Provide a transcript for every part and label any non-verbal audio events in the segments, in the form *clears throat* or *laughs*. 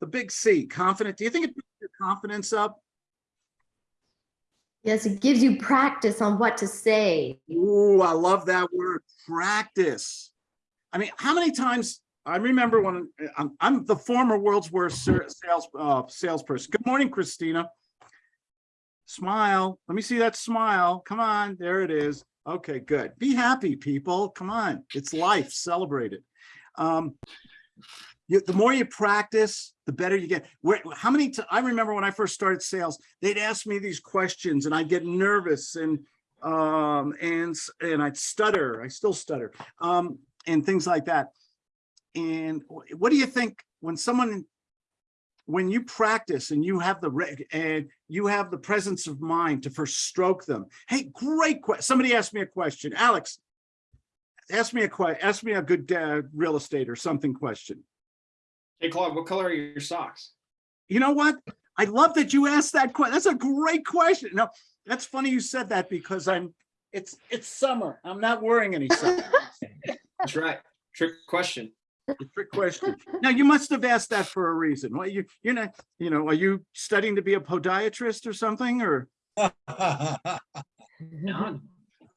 the big C, confident. Do you think it puts your confidence up? Yes, it gives you practice on what to say. Ooh, I love that word, practice. I mean, how many times, I remember when, I'm, I'm the former world's worst sales, uh, salesperson. Good morning, Christina. Smile, let me see that smile. Come on, there it is. Okay, good. Be happy, people. Come on, it's life, celebrate it. Um, you, the more you practice, the better you get. Where, how many, I remember when I first started sales, they'd ask me these questions and I'd get nervous and, um, and, and I'd stutter, I still stutter, um, and things like that. And what do you think when someone, when you practice and you have the, and you have the presence of mind to first stroke them? Hey, great question. Somebody asked me a question. Alex, ask me a question, ask me a good, uh, real estate or something question. Hey Claude, what color are your socks? You know what? I love that you asked that question. That's a great question. No, that's funny you said that because I'm, it's, it's summer. I'm not wearing any socks. *laughs* That's right. Trick question. Trick question. Now, you must have asked that for a reason. Well, you, you're not, you know, are you studying to be a podiatrist or something or? *laughs* No,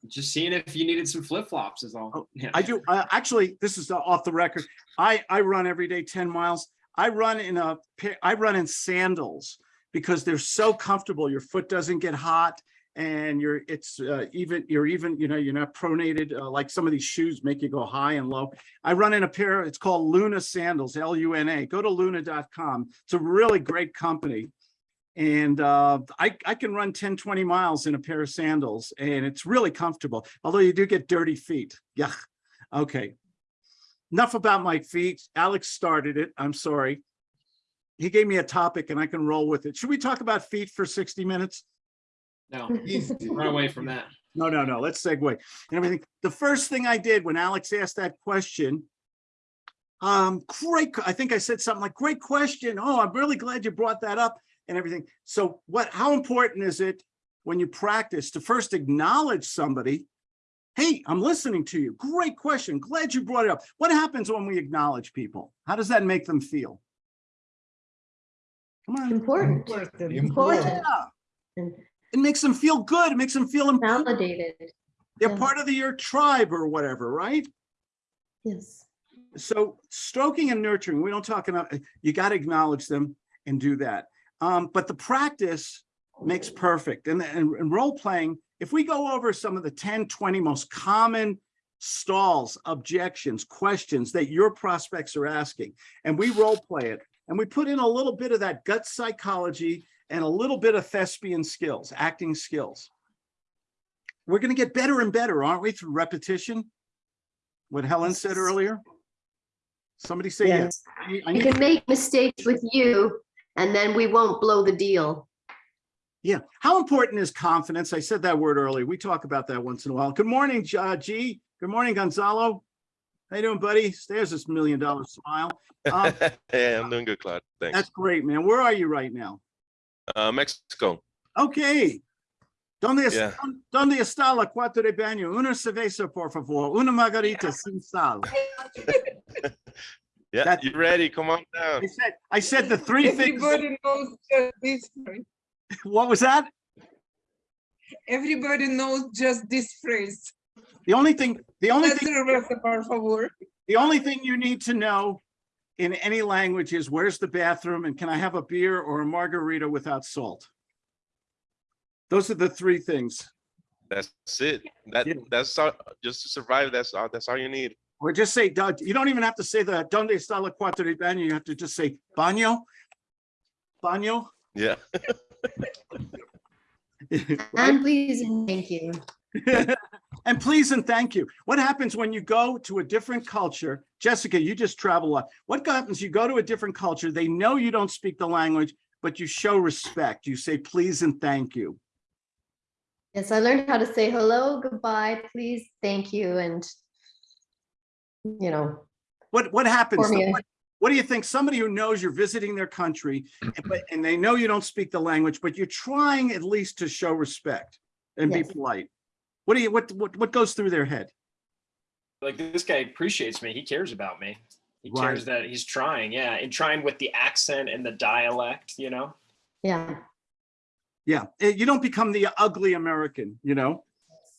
just seeing if you needed some flip flops is all. Oh, *laughs* Yeah. I do, uh, actually, this is off the record. I, I run every day ten miles. I run in a, pair- I run in sandals because they're so comfortable. Your foot doesn't get hot and you're, it's uh, even, you're even, you know, you're not pronated, uh, like some of these shoes make you go high and low. I run in a pair, it's called Luna sandals, L-U-N-A. Go to luna.com. It's a really great company. And uh, I, I can run 10, 20 miles in a pair of sandals and it's really comfortable, although you do get dirty feet. Yeah. Okay. Enough about my feet. Alex started it. I'm sorry. He gave me a topic and I can roll with it. Should we talk about feet for 60 minutes? No, run away from that. No, no, no. Let's segue and everything. The first thing I did when Alex asked that question, um, great. I think I said something like, great question. Oh, I'm really glad you brought that up and everything. So what, how important is it when you practice to first acknowledge somebody? Hey, I'm listening to you. Great question. Glad you brought it up. What happens when we acknowledge people? How does that make them feel? Come on. Important, Important. Yeah. It makes them feel good. It makes them feel important. validated. They're yeah. part of the, your tribe or whatever, right? Yes. So stroking and nurturing, we don't talk enough. you got to acknowledge them and do that. Um, but the practice makes perfect. And, and, and role playing, if we go over some of the 10, 20 most common stalls, objections, questions that your prospects are asking, and we role play it, and we put in a little bit of that gut psychology and a little bit of thespian skills, acting skills. We're going to get better and better, aren't we, through repetition? What Helen said earlier? Somebody say yes. I I We need- can make mistakes with you and then we won't blow the deal. Yeah, how important is confidence? I said that word earlier. We talk about that once in a while. Good morning, J- uh, G. Good morning, Gonzalo. How you doing, buddy? There's this million dollar smile. Um, *laughs* Hey, I'm doing good, Claude. Thanks. That's great, man. Where are you right now? Uh, Mexico. Okay. ¿Dónde, es- Yeah. ¿Dónde está la cuarto de baño? Una cerveza, por favor. Una margarita sin sal. *laughs* Yeah, That- you ready? Come on down. I said, I said the three things. Everybody knows just this phrase. *laughs* What was that? Everybody knows just this phrase. The only thing, the only Una thing cerveza, por favor. The only thing you need to know in any language is where's the bathroom and can I have a beer or a margarita without salt? Those are the three things. That's it. That Yeah. that's all, just to survive. That's all. That's all you need. Or just say, Doug, you don't even have to say the donde está la cuarto de baño. You have to just say baño. Baño. Yeah. *laughs* And please and thank you. *laughs* And please and thank you. What happens when you go to a different culture? Jessica, you just travel a lot. What happens? You go to a different culture. They know you don't speak the language, but you show respect. You say please and thank you. Yes, I learned how to say hello, goodbye, please, thank you, and you know, What, what happens? Me. What, what do you think? Somebody who knows you're visiting their country, and- but, and they know you don't speak the language, but you're trying at least to show respect and be polite. What do you, what, what, what goes through their head? Like this guy appreciates me. He cares about me. He Right. cares that he's trying, yeah, and trying with the accent and the dialect, you know? Yeah, Yeah, eh, you don't become the ugly American, you know,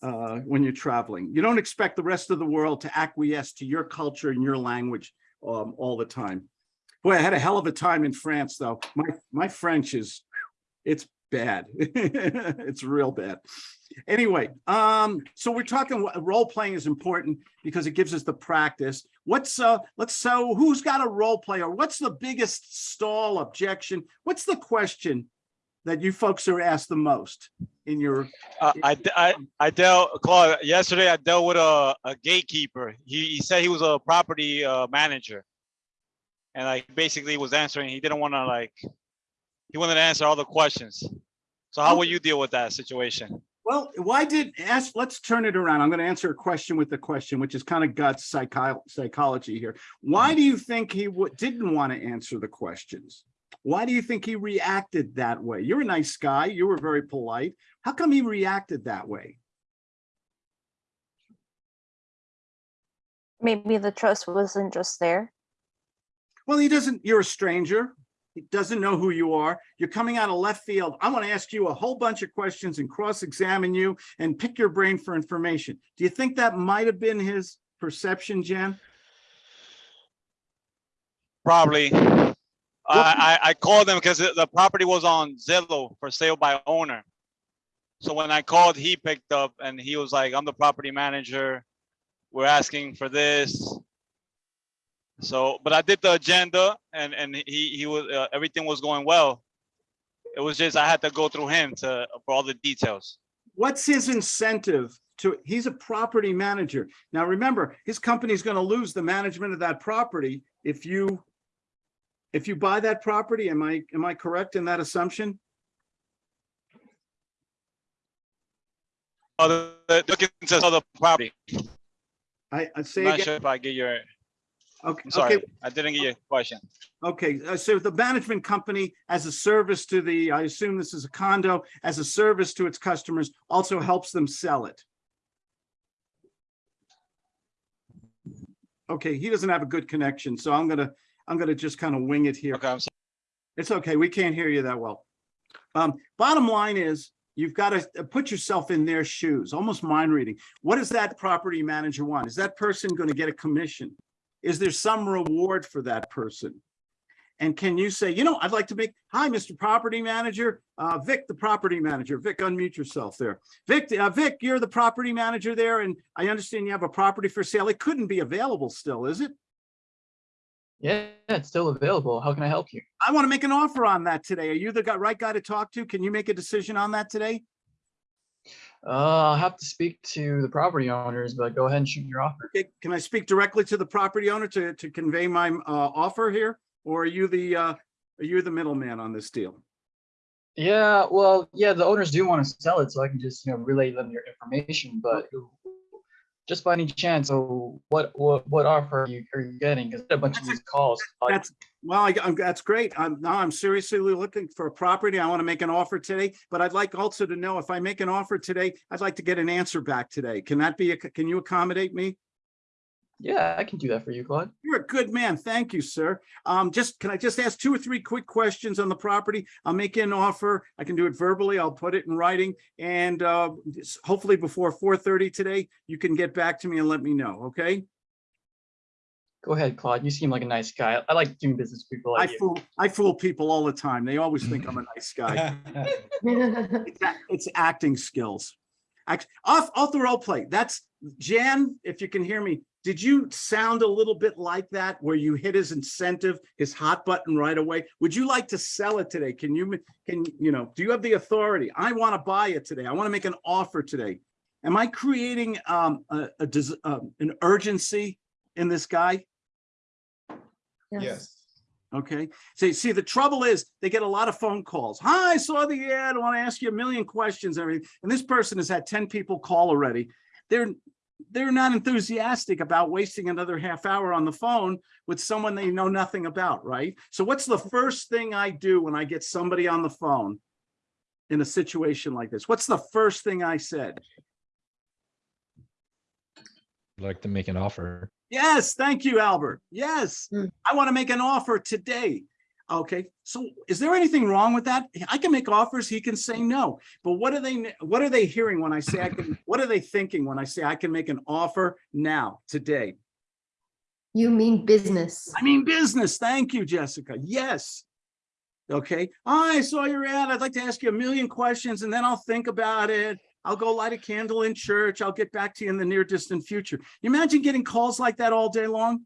uh, when you're traveling. You don't expect the rest of the world to acquiesce to your culture and your language um, all the time. Boy, I had a hell of a time in France, though. My my French is, it's bad. *laughs* It's real bad. Anyway, um, so we're talking role playing is important because it gives us the practice. What's uh, let's so who's got a role player? What's the biggest stall objection? What's the question that you folks are asked the most in your, Uh, I, I, I dealt, Claude, yesterday I dealt with a, a gatekeeper. He, he said he was a property, uh, manager. And I basically was answering, he didn't want to like, he wanted to answer all the questions. So how will you deal with that situation? well, why did, ask, let's turn it around. I'm going to answer a question with the question, which is kind of gut psycho, psychology here. Why do you think he didn't want to answer the questions? Why do you think he reacted that way? You're a nice guy. You were very polite. How come he reacted that way? Maybe the trust wasn't just there. Well, he doesn't, you're a stranger. He doesn't know who you are. You're coming out of left field. I want to ask you a whole bunch of questions and cross-examine you and pick your brain for information. Do you think that might have been his perception, Jen? Probably. I, I, called him because the the property was on Zillow for sale by owner. So when I called, he picked up and he was like, I'm the property manager. We're asking for this. So, but I did the agenda and, and he, he was, uh, everything was going well. It was just, I had to go through him to, for all the details. What's his incentive to, he's a property manager. Now, remember, his company's going to lose the management of that property if you, if you buy that property. Am I, am I correct in that assumption? Other, looking to other property. I, I say I'm not again, sure if I get your, okay, I'm sorry, okay, I didn't get your question. Okay, uh, so the management company as a service to the, I assume this is a condo, as a service to its customers, also helps them sell it. Okay, he doesn't have a good connection, so I'm gonna, I'm gonna just kind of wing it here. Okay. It's okay, we can't hear you that well. Um, bottom line is, you've got to put yourself in their shoes, almost mind reading. What does that property manager want? Is that person going to get a commission? Is there some reward for that person? And can you say, you know, I'd like to make, hi, Mr. Property Manager, uh, Vic, the property manager. Vic, unmute yourself there. Vic, uh, Vic, you're the property manager there, and I understand you have a property for sale. It couldn't be available still, is it? Yeah, it's still available. How can I help you? I want to make an offer on that today. Are you the guy, right guy to talk to? Can you make a decision on that today? Uh, I'll have to speak to the property owners, but go ahead and shoot your offer. Okay, Can I speak directly to the property owner to, to convey my, uh, offer here? Or are you the, uh, are you the middleman on this deal? Yeah, well, yeah, the owners do want to sell it, so I can just, you know, relay them your information, but just by any chance, so what, what, what offer are you, are you getting? Because a bunch of these calls. That's, well, I, I'm, that's great. I'm, now I'm seriously looking for a property. I want to make an offer today, but I'd like also to know if I make an offer today, I'd like to get an answer back today. Can that be, a can you accommodate me? Yeah, I can do that for you, Claude. You're a good man. Thank you, sir. Um, just, can I just ask two or three quick questions on the property? I'll make you an offer. I can do it verbally. I'll put it in writing. And, uh, hopefully before four thirty today, you can get back to me and let me know, okay? Go ahead, Claude. You seem like a nice guy. I- I like doing business with people I you. fool, I fool people all the time. They always think I'm a nice guy. *laughs* It's It's acting skills. Act, off, off the role play. That's, Jan, if you can hear me, did you sound a little bit like that where you hit his incentive, his hot button right away? Would you like to sell it today? Can you, can, you know, do you have the authority? I want to buy it today. I want to make an offer today. Am I creating um, a, a, des- um, an urgency in this guy? Yes. Okay, so see, the trouble is they get a lot of phone calls. Hi, I saw the ad. I want to ask you a million questions, and everything. And this person has had 10 people call already. They're they're not enthusiastic about wasting another half hour on the phone with someone they know nothing about, right? So what's the first thing I do when I get somebody on the phone in a situation like this? What's the first thing I said? like to make an offer. Yes, thank you, Albert. Yes, Mm. I want to make an offer today. Okay, so is there anything wrong with that? I can make offers, he can say no. But what are they, what are they hearing when I say I can, what are they thinking when I say I can make an offer now, today? You mean business. I mean, business. Thank you, Jessica. Yes. Okay, I saw your ad. I'd like to ask you a million questions and then I'll think about it. I'll go light a candle in church. I'll get back to you in the near distant future. You imagine getting calls like that all day long?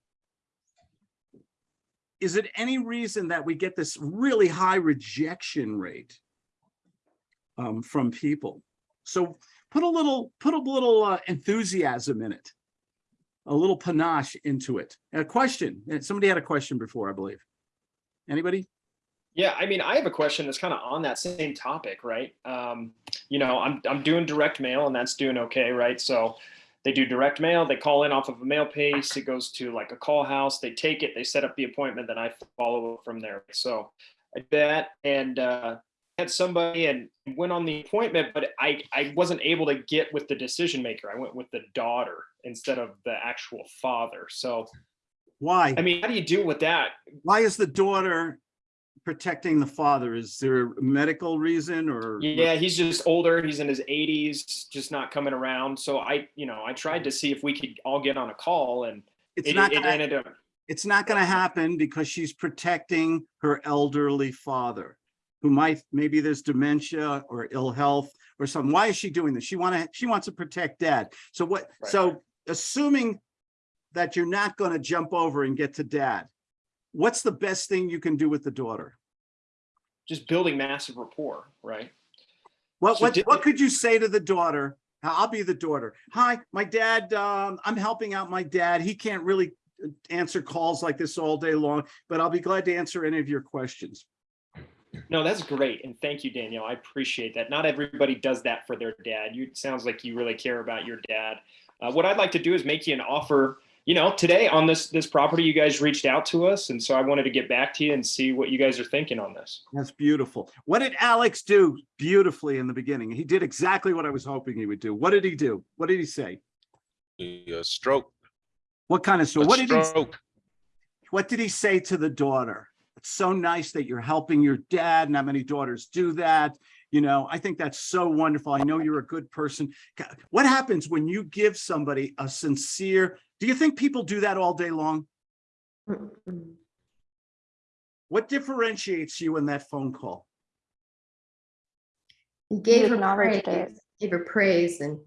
Is it any reason that we get this really high rejection rate um, from people? So put a little, put a little uh, enthusiasm in it a little panache into it. A question, Uh, somebody had a question before, I believe. Anybody? Yeah, I mean, I have a question that's kind of on that same topic, right? Um, you know, I'm I'm doing direct mail and that's doing okay, right? So they do direct mail, they call in off of a mail piece. it goes to like a call house, they take it, they set up the appointment, then I follow up from there. So I did that and uh had somebody and went on the appointment, but I I wasn't able to get with the decision maker. I went with the daughter instead of the actual father. So Why? I mean, how do you deal with that? Why is the daughter protecting the father? Is there a medical reason or? Yeah, he's just older. He's in his 80s, just not coming around. So I, you know, I tried to see if we could all get on a call, and It's it, not it gonna, ended up. it's not gonna happen because she's protecting her elderly father. Who might, maybe there's dementia or ill health or something. Why is she doing this? She wanna, she wants to protect dad. So what, Right. so assuming that you're not gonna jump over and get to dad, what's the best thing you can do with the daughter? Just building massive rapport, right? What, So what, what could you say to the daughter? I'll be the daughter. Hi, my dad, um, I'm helping out my dad. He can't really uh, answer calls like this all day long, but I'll be glad to answer any of your questions. No, that's great, and thank you, Danielle. I appreciate that. Not everybody does that for their dad. You it sounds like you really care about your dad. Uh, what I'd like to do is make you an offer. You know, today on this this property, you guys reached out to us, and so I wanted to get back to you and see what you guys are thinking on this. That's beautiful. What did Alex do beautifully in the beginning? He did exactly what I was hoping he would do. What did he do? What did he say? A stroke. What kind of, so a what did he, stroke. what did he say to the daughter? It's so nice that you're helping your dad. Not many daughters do that. You know, I think that's so wonderful. I know you're a good person. What happens when you give somebody a sincere, do you think people do that all day long? What differentiates you in that phone call? He gave her acknowledged it. praise, gave her praise and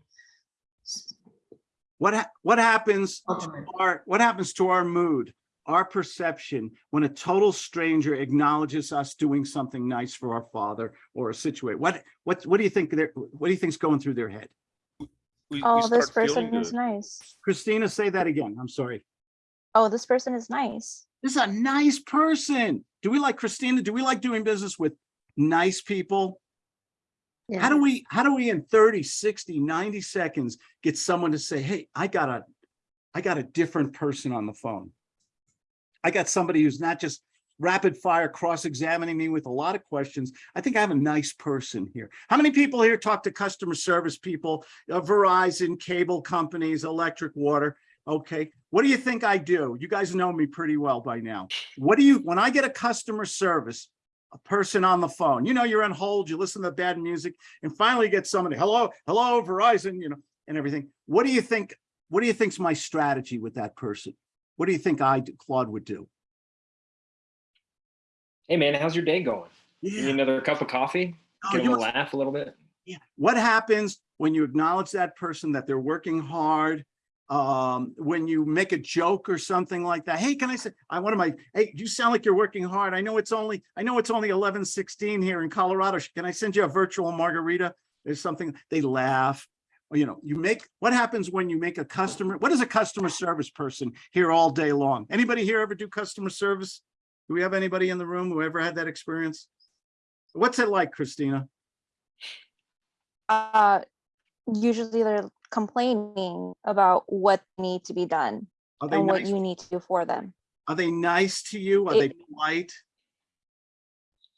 What, ha- what happens compliment. our, what happens to our mood, our perception, when a total stranger acknowledges us doing something nice for our father or a situation? What, what, what do you think, they're- what do you think's going through their head? We, we Oh, this start feeling person is nice. Christina, say that again. I'm sorry. Oh, this person is nice. This is a nice person. Do we like Christina? Do we like doing business with nice people? How do we, how do we in 30, 60, 90 seconds get someone to say, hey, I got a, I got a different person on the phone. I got somebody who's not just rapid fire cross-examining me with a lot of questions. I think I have a nice person here. How many people here talk to customer service people, uh, Verizon, cable companies, electric, water? Okay, what do you think I do? You guys know me pretty well by now. What do you, when I get a customer service, a person on the phone, you know, you're on hold, you listen to bad music, and finally get somebody, hello, hello, Verizon, you know, and everything. What do you think, what do you think's my strategy with that person? What do you think I, Claude would do? Hey, man, how's your day going? You need another cup of coffee? oh, Get a must- laugh a little bit. yeah. What happens when you acknowledge that person that they're working hard? Um, when you make a joke or something like that, hey, can I say, I want to my, hey, you sound like you're working hard. I know it's only, I know it's only eleven sixteen here in Colorado. Can I send you a virtual margarita? There's something, they laugh. You know, you make, what happens when you make a customer, what does a customer service person here all day long? Anybody here ever do customer service? Do we have anybody in the room who ever had that experience? What's it like, Christina? Uh, usually they're complaining about what need to be done and what you need to do for them. Are they nice to you? Are they polite?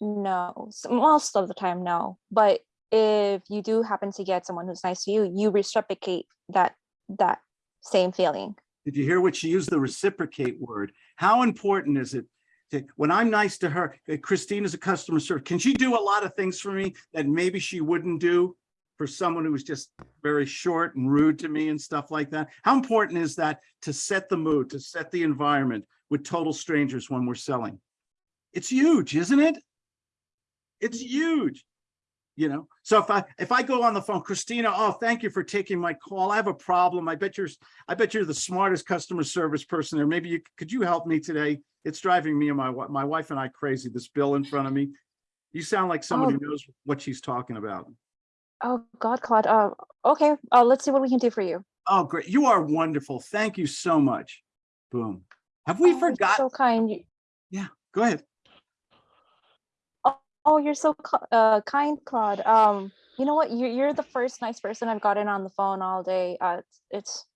No, most of the time, no. But if you do happen to get someone who's nice to you, you reciprocate that that same feeling. Did you hear what she used? The reciprocate word. How important is it? When I'm nice to her, uh, Christine is a customer service. Can she do a lot of things for me that maybe she wouldn't do for someone who was just very short and rude to me and stuff like that? How important is that to set the mood, to set the environment with total strangers when we're selling? It's huge, isn't it? It's huge. You know, so if I, if I go on the phone, Christina, oh, thank you for taking my call. I have a problem. I bet you're, I bet you're the smartest customer service person there. Maybe you, could you help me today? It's driving me and my, my wife and I crazy, this bill in front of me. You sound like someone who knows what she's talking about. Oh, God, Claude. Uh, okay, uh, let's see what we can do for you. Oh, great. You are wonderful. Thank you so much. Boom. Have we Oh, you're forgot? So kind. Yeah, Go ahead. Oh, you're so uh, kind, Claude. Um, you know what? You're, you're the first nice person I've gotten on the phone all day. Uh, it's, it's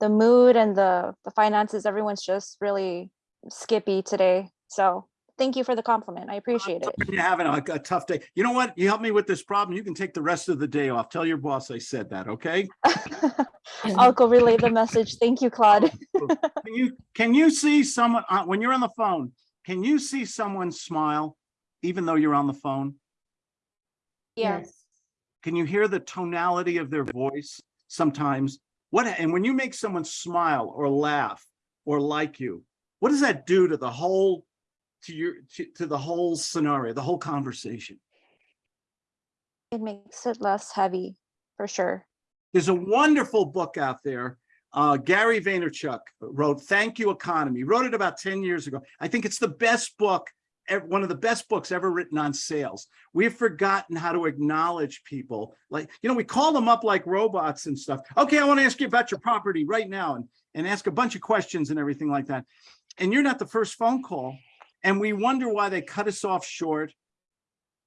the mood and the, the finances. Everyone's just really skippy today. So thank you for the compliment. I appreciate it. You're having a, a tough day. You know what? You help me with this problem. You can take the rest of the day off. Tell your boss I said that, okay? *laughs* I'll go relay the message. Thank you, Claude. Can you, can you see someone, uh, when you're on the phone, can you see someone smile even though you're on the phone? Yes. Can you hear the tonality of their voice sometimes? What, and when you make someone smile or laugh or like you, what does that do to the whole, to your, to, to the whole scenario, the whole conversation? It makes it less heavy, for sure. There's a wonderful book out there. Uh, Gary Vaynerchuk wrote Thank You Economy, wrote it about 10 years ago. I think it's the best book, ev- one of the best books ever written on sales. We've forgotten how to acknowledge people. Like, you know, we call them up like robots and stuff. Okay, I want to ask you about your property right now and, and ask a bunch of questions and everything like that. And you're not the first phone call. And we wonder why they cut us off short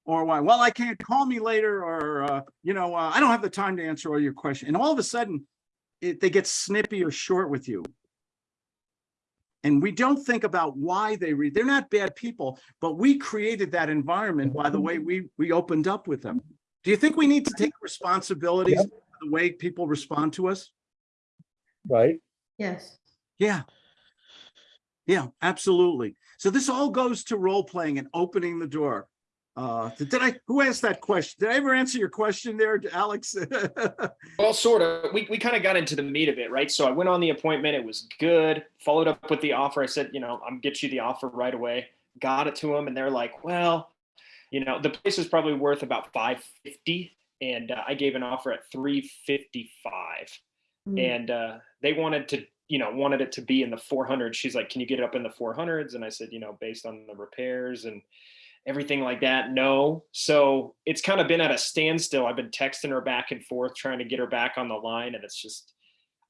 or why, well, I can't call me later, or, uh, you know, uh, I don't have the time to answer all your questions. And all of a sudden, it, they get snippy or short with you. And we don't think about why they read. They're not bad people, but we created that environment by the way we, we opened up with them. Do you think we need to take responsibilities for the way people respond to us? right? Yes. Yeah. Yeah, absolutely. So this all goes to role playing and opening the door. Uh, did I, who asked that question? Did I ever answer your question there, Alex? *laughs* Well, sort of. We, we kind of got into the meat of it, right? So I went on the appointment. It was good. Followed up with the offer. I said, you know, I'm get you the offer right away. Got it to them, and they're like, well, you know, the place is probably worth about 550, and uh, I gave an offer at 355, Mm. and uh, they wanted to, you know, wanted it to be in the 400. She's like, can you get it up in the 400s? And I said, you know, based on the repairs and everything like that no. So it's kind of been at a standstill. I've been texting her back and forth trying to get her back on the line and it's just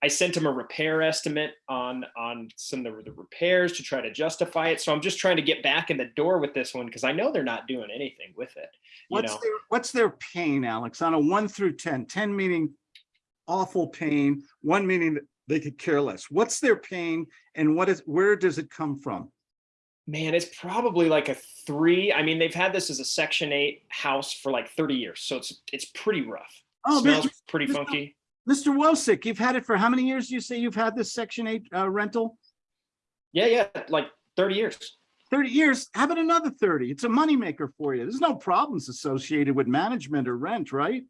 i sent him a repair estimate on on some of the, repairs to try to justify it. So i'm just trying to get back in the door with this one because i know they're not doing anything with it What's know? their, what's their pain, Alex, on a one through 10, 10 meaning awful pain, one meaning that they could care less. What's their pain and what is, where does it come from? Man it's probably like a three i mean they've had this as a section eight house for like 30 years so it's it's pretty rough Oh, smells Mr. pretty Mr. funky Mr. Wosick, you've had it for how many years? do You say you've had this section eight uh, rental? yeah yeah like 30 years 30 years, have it another 30. It's a moneymaker for you. There's no problems associated with management or rent, right?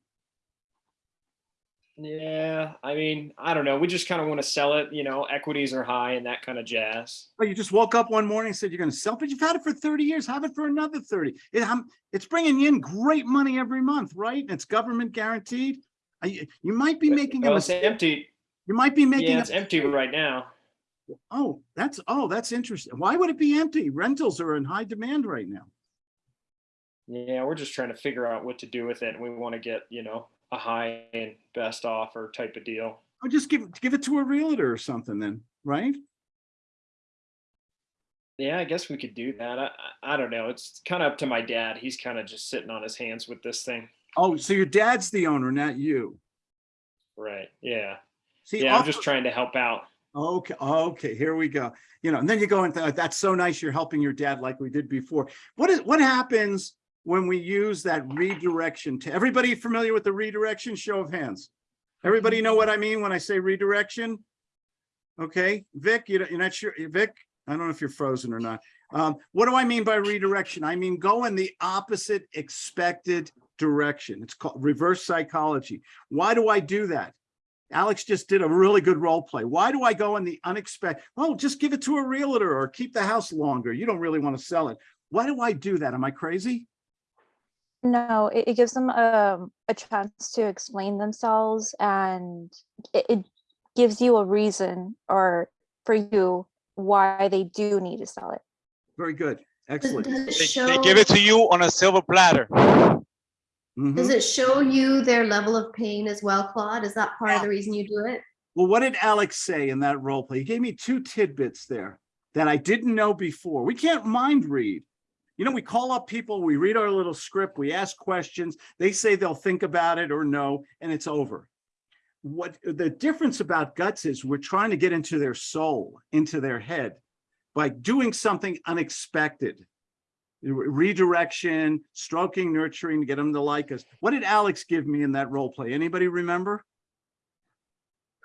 Yeah, I mean, I don't know. We just kind of want to sell it, you know, equities are high and that kind of jazz. But you just woke up one morning and said you're gonna sell, but you've had it for 30 years, have it for another 30. It, um, it's bringing in great money every month, right? And It's government guaranteed. Uh, You, might be making a Well, it's mistake. empty. You might be making, Yeah, a it's empty right now. oh, that's, oh, that's interesting. Why would it be empty? Rentals are in high demand right now. Yeah, we're just trying to figure out what to do with it. We want to get, you know, a high and best offer type of deal. I'll just give, give it to a realtor or something then, right? Yeah, I guess we could do that. I, I don't know. It's kind of up to my dad. He's kind of just sitting on his hands with this thing. Oh, so your dad's the owner, not you. Right. Yeah. See, Yeah, I'm just trying to help out. Okay, okay, here we go. You know, and then you go into, that's so nice, you're helping your dad like we did before. What is, what happens when we use that redirection to, everybody familiar with the redirection? Show of hands. Everybody know what I mean when I say redirection? Okay, Vic, you're not sure, Vic? I don't know if you're frozen or not. Um, what do I mean by redirection? I mean, go in the opposite expected direction. It's called reverse psychology. Why do I do that? Alex just did a really good role play. Why do I go in the unexpected? Oh, just give it to a realtor or keep the house longer. You don't really want to sell it. Why do I do that? Am I crazy? No, it, it gives them um, a chance to explain themselves and it, it gives you a reason or for you why they do need to sell it. Very good. Excellent. does it They, show, they give it to you on a silver platter. Mhm. does it show you their level of pain as well, Claude? Is that part of the reason you do it? Well, what did Alex say in that role play? He gave me two tidbits there that I didn't know before. We can't mind read. You know, we call up people, we read our little script, we ask questions, they say they'll think about it or no, and it's over. What the difference about guts is we're trying to get into their soul, into their head by doing something unexpected. Redirection, stroking, nurturing, to get them to like us. What did Alex give me in that role play? Anybody remember?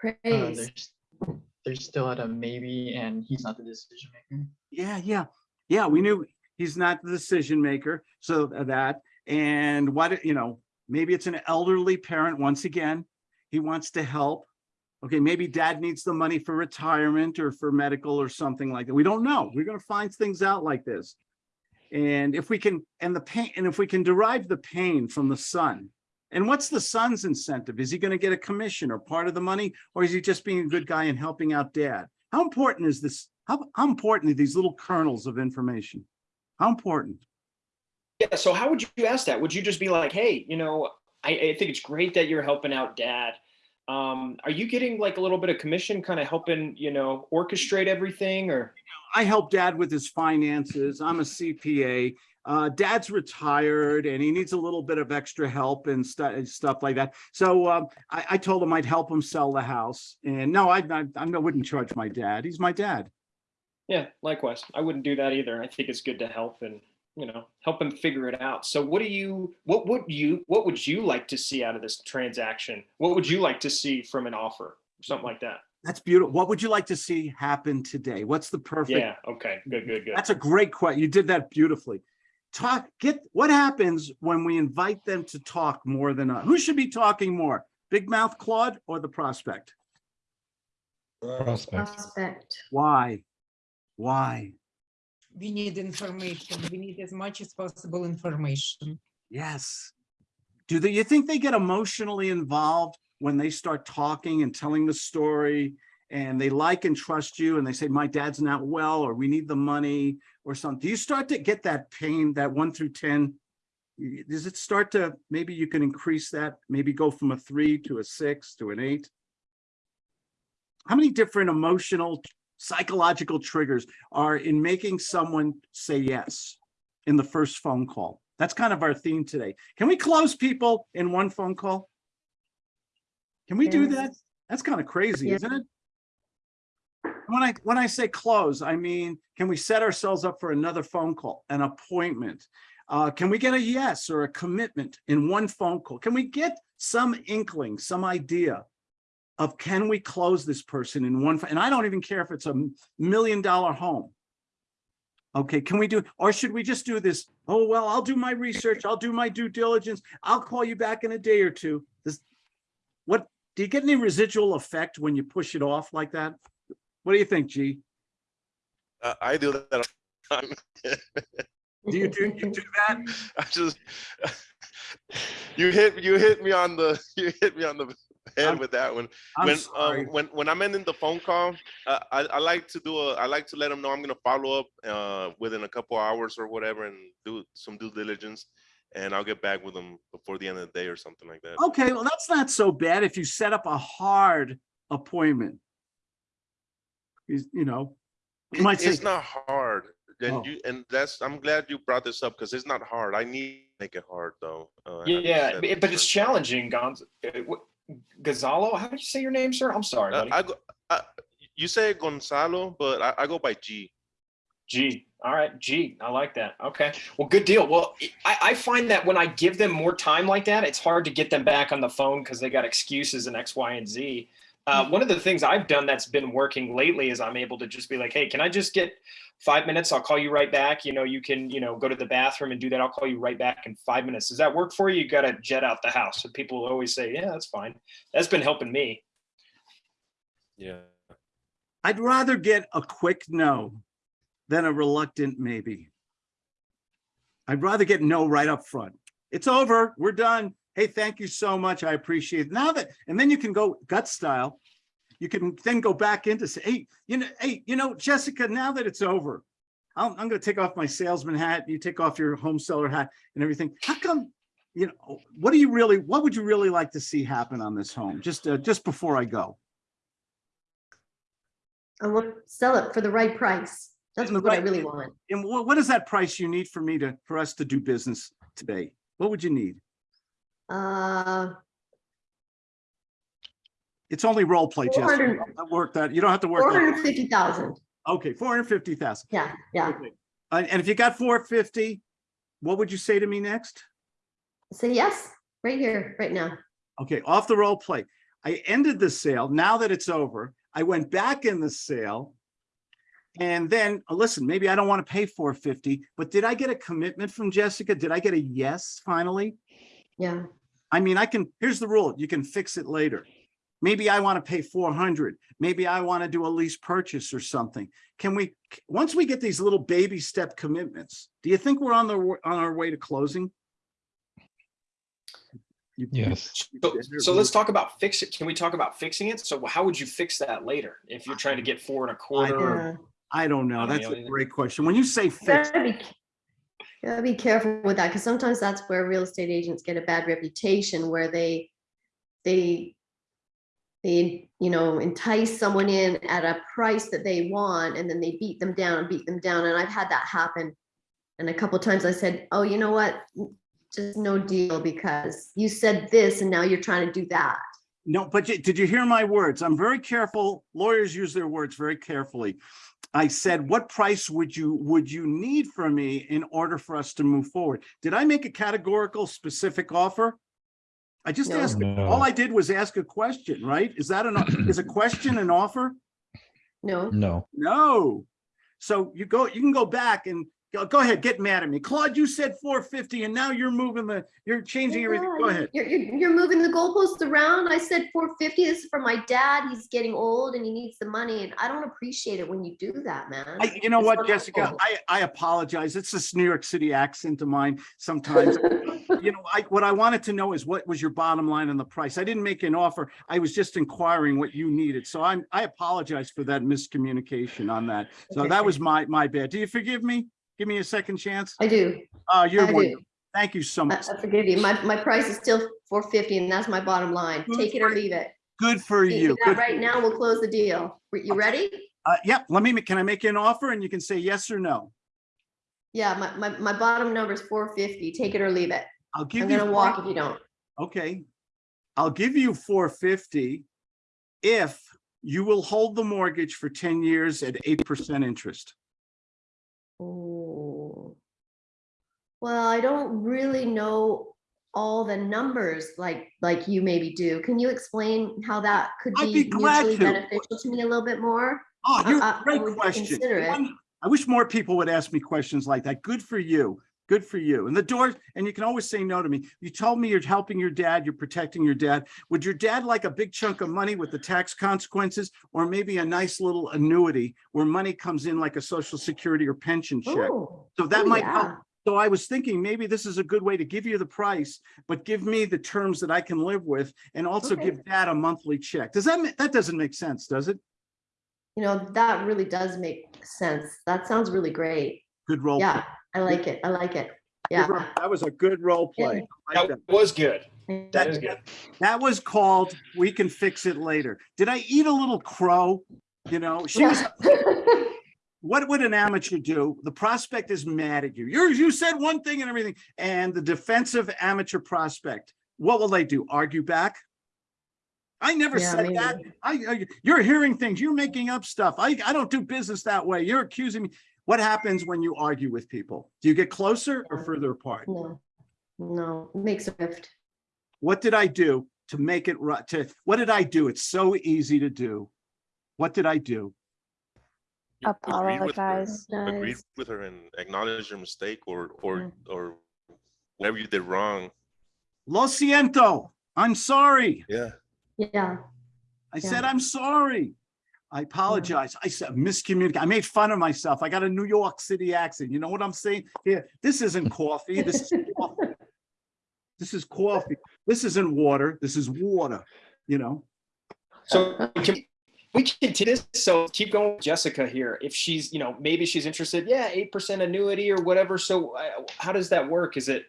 Uh, Praise. there's, they're still at a maybe, and he's not the decision maker. Yeah, yeah, yeah, we knew he's not the decision maker, so uh, that, and what, you know, maybe it's an elderly parent, once again, he wants to help. Okay, maybe dad needs the money for retirement or for medical or something like that. We don't know. We're gonna find things out like this. And if we can, and the pain, and if we can derive the pain from the son, and what's the son's incentive? Is he gonna get a commission or part of the money? Or is he just being a good guy and helping out dad? How important is this? How, how important are these little kernels of information? How important? Yeah, so how would you ask that? Would you just be like, hey, you know, I, I think it's great that you're helping out dad. Um, are you getting like a little bit of commission kind of helping, you know, orchestrate everything or? I help dad with his finances. I'm a CPA. Uh, dad's retired and he needs a little bit of extra help and stuff, stuff like that. So, um, I, I told him I'd help him sell the house and no, I, I, I wouldn't charge my dad. He's my dad. Yeah, likewise. I wouldn't do that either. I think it's good to help and, you know, help them figure it out. So what do you, what would you, what would you like to see out of this transaction? What would you like to see from an offer? Something like that. That's beautiful. What would you like to see happen today? What's the perfect Yeah, okay, good, good, good. That's a great question. You did that beautifully. Talk, get, what happens when we invite them to talk more than, us? who should be talking more? Big Mouth Claude or the prospect? Prospect. Prospect. Why? Why? We need information. We need as much as possible information. Yes. Do they, you think they get emotionally involved when they start talking and telling the story? And they like and trust you and they say, my dad's not well, or we need the money or something. Do you start to get that pain, that one through 10? Does it start to, maybe you can increase that, maybe go from a three to a six to an eight? How many different emotional, psychological triggers are in making someone say yes in the first phone call? That's kind of our theme today. Can we close people in one phone call? Can we do that? That's kind of crazy, Yeah. isn't it? When I, when I say close, I mean, can we set ourselves up for another phone call, an appointment? Uh, can we get a yes or a commitment in one phone call? Can we get some inkling, some idea of can we close this person in one, and I don't even care if it's a million dollar home. Okay, can we do, or should we just do this? Oh, well, I'll do my research. I'll do my due diligence. I'll call you back in a day or two. This, what, do you get any residual effect when you push it off like that? What do you think, G? Uh, I do that. all the time. *laughs* Do you do, you do that? *laughs* I just, *laughs* you hit, you hit me on the, you hit me on the head *laughs* I'm- with that one. I'm when sorry. um, when when I'm ending the phone call, uh, I I like to do a I like to let them know I'm gonna follow up uh, within a couple hours or whatever and do some due diligence, and I'll get back with them before the end of the day or something like that. Okay, well, that's not so bad if you set up a hard appointment. You you know, you might say, It's not hard, and Oh. you and that's I'm glad you brought this up because it's not hard. I need to make it hard though. Uh, I Yeah, but but it's challenging, Gonz. Gonzalo, how do you say your name, sir? I'm sorry, Uh. I go. Uh, you say Gonzalo, but I, I go by G. G. All right, G. I like that. Okay. Well, good deal. Well, I, I find that when I give them more time like that, it's hard to get them back on the phone because they got excuses and X, Y, and Z. Uh, one of the things I've done that's been working lately is I'm able to just be like, hey, can I just get five minutes? I'll call you right back. You know, you can, you know, go to the bathroom and do that. I'll call you right back in five minutes. Does that work for you? You got to jet out the house. So people will always say, yeah, that's fine. That's been helping me. Yeah. I'd rather get a quick no than a reluctant maybe. I'd rather get no right up front. It's over. We're done. Hey, thank you so much. I appreciate it. Now that, and then you can go gut style. You can then go back into say, hey, you know, hey, you know, Jessica, now that it's over, I'm, I'm gonna take off my salesman hat. You take off your home seller hat and everything. How come, you know, what do you really, what would you really like to see happen on this home? Just, uh, just before I go. I want to sell it for the right price. That's what I right- really want. And what, what is that price you need for me to, for us to do business today? What would you need? Uh, It's only role play, Jessica. 400 Don't Work that, you don't have to work four that. hundred fifty thousand. Okay, four hundred fifty thousand. Yeah, yeah. And, and if you got four fifty, what would you say to me next? Say yes, right here, right now. Okay, off the role play. I ended the sale. Now that it's over, I went back in the sale. And then, uh, listen, maybe I don't want to pay four fifty, but did I get a commitment from Jessica? Did I get a yes finally? Yeah. I mean, I can, here's the rule, you can fix it later. Maybe I want to pay four hundred, maybe I want to do a lease purchase or something. Can we, once we get these little baby step commitments, do you think we're on the, on our way to closing? You- Yes. So, so let's talk about fix it. Can we talk about fixing it? So how would you fix that later? If you're trying to get four and a quarter? I don't know, I don't that's a great question. When you say fix, Gotta be, careful with that, because sometimes that's where real estate agents get a bad reputation, where they, they, they, you know, entice someone in at a price that they want, and then they beat them down and beat them down, and I've had that happen. And a couple times I said, oh, you know what? Just no deal, because you said this, and now you're trying to do that. no, but did you hear my words? I'm very careful. Lawyers use their words very carefully. I said, what price would you, would you need from me in order for us to move forward? Did I make a categorical specific offer? I just No. asked, No. all I did was ask a question, right? Is that an, *clears throat* is a question an offer? No, No, No. So you go, you can go back and go, go ahead, get mad at me. Claude, you said four fifty and now you're moving the, you're changing everything. Go ahead. You're, you're, you're moving the goalposts around. I said four fifty. This is for my dad. He's getting old and he needs the money. And I don't appreciate it when you do that, man. I, you know It's what, Jessica. I, I apologize. It's this New York City accent of mine sometimes. *laughs* You know, I, what I wanted to know is what was your bottom line on the price? I didn't make an offer. I was just inquiring what you needed. So I'm, I apologize for that miscommunication on that. So Okay. that was my, my bad. Do you forgive me? Give me a second chance? I do. Uh, you're I do. Thank you so much. I forgive you. My, my price is still four fifty and that's my bottom line. Good Take it or leave it. Good for You you. do that Good for Right you. now, we'll close the deal. You ready? Uh, yep, let me, can I make you an offer and you can say yes or no? Yeah, my, my, my bottom number is four fifty. Take it or leave it. I'll give I'm you. gonna walk if you don't. Okay. I'll give you four fifty if you will hold the mortgage for ten years at eight percent interest. Oh. Well, I don't really know all the numbers like, like you maybe do. Can you explain how that could I'd be be glad mutually to. beneficial to me a little bit more? Oh, you're I- uh, a I great question. consider it. One- I wish more people would ask me questions like that. Good for you. Good for you. And the door, and you can always say no to me. You told me you're helping your dad, you're protecting your dad. Would your dad like a big chunk of money with the tax consequences? Or maybe a nice little annuity where money comes in like a social security or pension check? Oh, So that oh, might help. So I was thinking maybe this is a good way to give you the price, but give me the terms that I can live with and also Okay. give dad a monthly check. Does that, that doesn't make sense, does it? You know, that really does make sense. That sounds really great. Good role. play. Yeah, I like it. I like it. Yeah. ro- That was a good role play. I like That that. was good. That That- is good. That was called, we can fix it later. Did I eat a little crow? You know, she was, *laughs* what would an amateur do? The prospect is mad at you. You're, you said one thing and everything. And the defensive amateur prospect, what will they do? Argue back? I never Yeah, said that. I, I, you're hearing things, you're making up stuff. I, I don't do business that way. You're accusing me. What happens when you argue with people? Do you get closer or further apart? No, no, it makes a rift. What did I do? to make it right, to, what did I do? It's so easy to do. What did I do? You agreed with her- Apologize. Agreed Nice. with her and acknowledge your mistake or, or, Yeah. or whatever you did wrong. Lo siento, I'm sorry. Yeah. Yeah, I Yeah. said, I'm sorry. I apologize. I said miscommunicate. I made fun of myself. I got a New York City accent. You know what I'm saying? Here, this isn't coffee. This is *laughs* coffee. This is coffee. This isn't water. This is water, you know? So we can we continue this. So keep going with Jessica here. If she's, you know, maybe she's interested, yeah, 8% annuity or whatever. So uh, how does that work? Is it,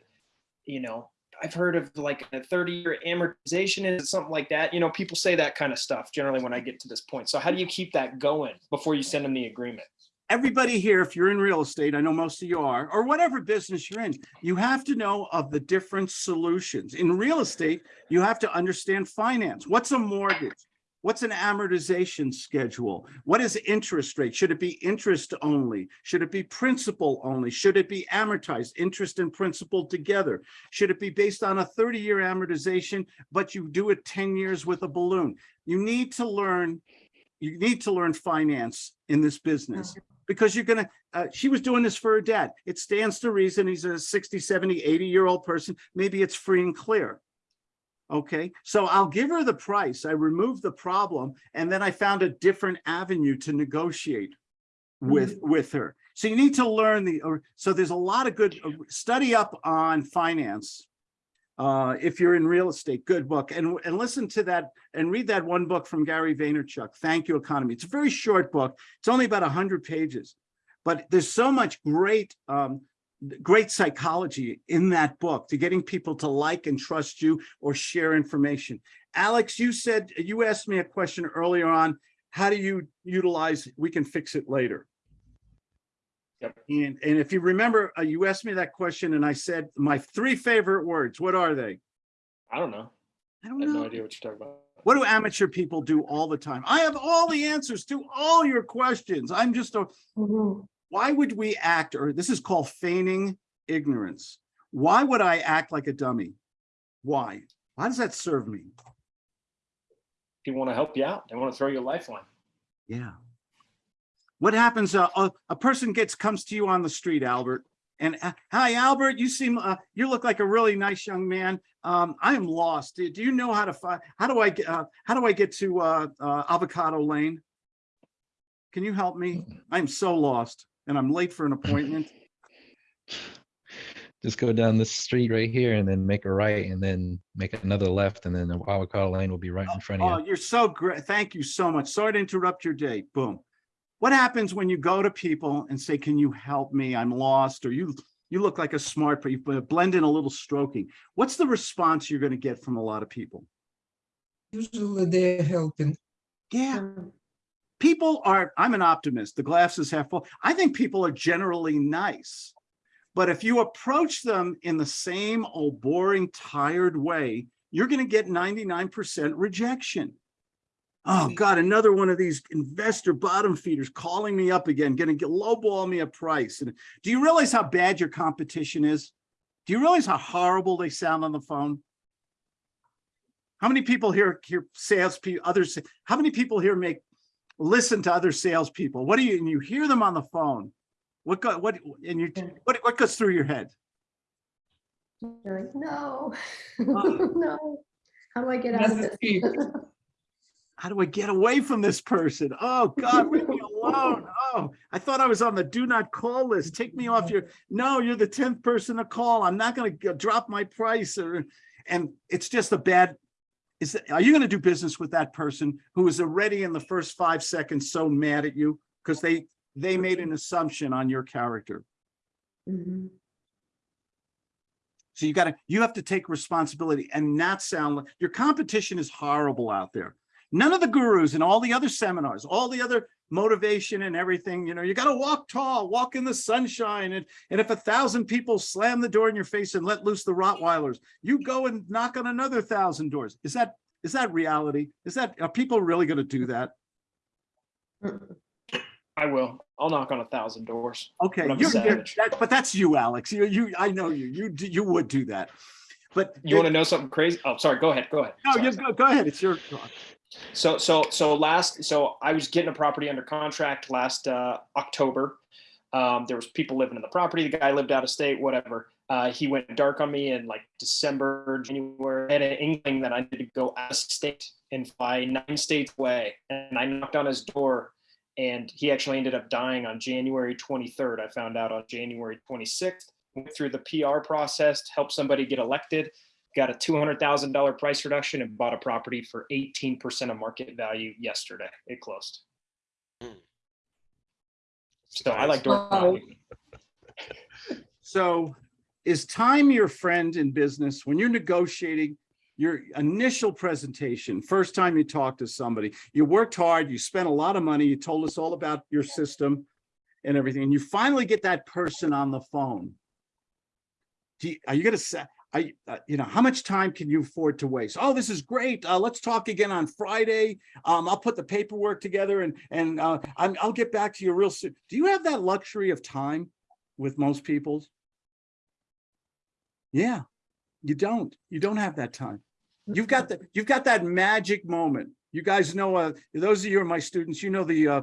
you know, I've heard of like a 30 year amortization. Is something like that? You know, people say that kind of stuff generally when I get to this point. So how do you keep that going before you send them the agreement? everybody here, if you're in real estate, I know most of you are, or whatever business you're in, you have to know of the different solutions. In real estate, you have to understand finance. What's a mortgage? What's an amortization schedule? What is interest rate? Should it be interest only? Should it be principal only? Should it be amortized, interest and principal together? Should it be based on a 30-year amortization, but you do it 10 years with a balloon? You need to learn, you need to learn finance in this business because you're gonna, uh, she was doing this for her dad. It stands to reason he's a 60, 70, 80 year old person. Maybe it's free and clear. Okay, so I'll give her the price. I removed the problem and then I found a different avenue to negotiate with, with her. So you need to learn the, or, so there's a lot of good, uh, study up on finance. Uh, if you're in real estate, good book and, and listen to that and read that one book from Gary Vaynerchuk, Thank You Economy. It's a very short book. It's only about a hundred pages, but there's so much great, um, great psychology in that book to getting people to like and trust you or share information. Alex, you said, you asked me a question earlier on, how do you utilize, we can fix it later. Yep. And, and if you remember, uh, you asked me that question and I said, my three favorite words, what are they? I don't know. I I don't I have no idea what you're talking about. What do amateur people do all the time? I have all the answers to all your questions. I'm just a, Mhm. Why would we act, or this is called feigning ignorance. Why would I act like a dummy? Why? Why does that serve me? People want to help you out. They want to throw you a lifeline. Yeah. What happens, uh, a, a person gets, comes to you on the street, Albert, and, uh, hi, Albert, you seem, uh, you look like a really nice young man. Um, I am lost. Do do you know how to find, how do I, get? uh, how do I get to, uh, uh, Avocado Lane? Can you help me? *clears throat* I'm so lost and I'm late for an appointment. *laughs* Just go down this street right here and then make a right and then make another left and then the avocado lane will be right in front Oh, of you. you're so great. Thank you so much. Sorry to interrupt your day. Boom. What happens when you go to people and say, can you help me? I'm lost, or you, you look like a smart, but you blend in a little stroking. What's the response you're gonna get from a lot of people? Usually they're helping. Yeah, Um, people are, I'm an optimist. The glass is half full. I think people are generally nice. But if you approach them in the same old boring, tired way, you're gonna get 99% rejection. Oh mm. God, another one of these investor bottom feeders calling me up again, gonna get lowball me a price. And do you realize how bad your competition is? Do you realize how horrible they sound on the phone? How many people here, hear salespeople, others, how many people here make, listen to other salespeople? What do you, and you hear them on the phone? What go, what, and you, what, what goes through your head? You're like, no, Oh. *laughs* no. How do I get out of this? *laughs* how do I get away from this person? Oh God, leave me alone. Oh, I thought I was on the do not call list. Take me off your, no, you're the 10th person to call. I'm not gonna drop my price or, and it's just a bad, is, that- are you gonna do business with that person who is already in the first five seconds so mad at you? Because they, they made an assumption on your character. Mhm. So you gotta, you have to take responsibility and not sound like, your competition is horrible out there. None of the gurus and all the other seminars, all the other motivation and everything, you know, you gotta walk tall, walk in the sunshine. And, and if a thousand people slam the door in your face and let loose the Rottweilers, you go and knock on another thousand doors. Is that, is that reality? Is that, are people really gonna do that? I will. I'll knock on a thousand doors. Okay, But that, but that's you, Alex. You, you, I know you, you, you would do that. But. You want to know something crazy? Oh, sorry. Go ahead. Go ahead. No, Sorry. you go, go ahead. It's your. So, so, so last, so I was getting a property under contract last uh, October. Um, there was people living in the property. The guy lived out of state, whatever. Uh, he went dark on me in like December, January. I had an inkling that I needed to go out of state and fly nine states away. And I knocked on his door and he actually ended up dying on January 23rd. I found out on January 26th. Went through the PR process, helped somebody get elected, got a $200,000 price reduction and bought a property for 18% of market value yesterday. It closed. Hmm. So I like Wow. door. So is time your friend in business when you're negotiating your initial presentation, first time you talk to somebody, you worked hard, you spent a lot of money, you told us all about your system and everything, and you finally get that person on the phone. Do you, are you gonna say, I, uh, you know, how much time can you afford to waste? Oh, this is great. Uh, let's talk again on Friday. Um, I'll put the paperwork together and, and, uh, I'm, I'll get back to you real soon. Do you have that luxury of time with most people's? Yeah, you don't. You don't have that time. You've got the, you've got that magic moment. You guys know, uh, those of you are my students, you know the, uh,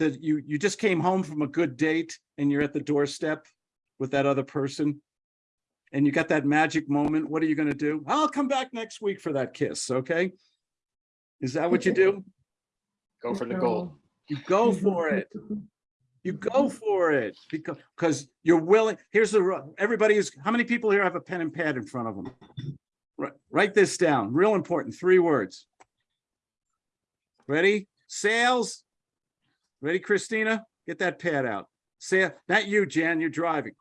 that you, you just came home from a good date and you're at the doorstep with that other person. And you got that magic moment. What are you gonna do? I'll come back next week for that kiss, okay? Is that what you do? Go for the gold. You go for it. You go for it because, because you're willing, here's the, ru- everybody is, how many people here have a pen and pad in front of them? Write, write this down, real important, three words. Ready? Sales. Ready, Christina? Get that pad out. Say, not you, Jan, you're driving.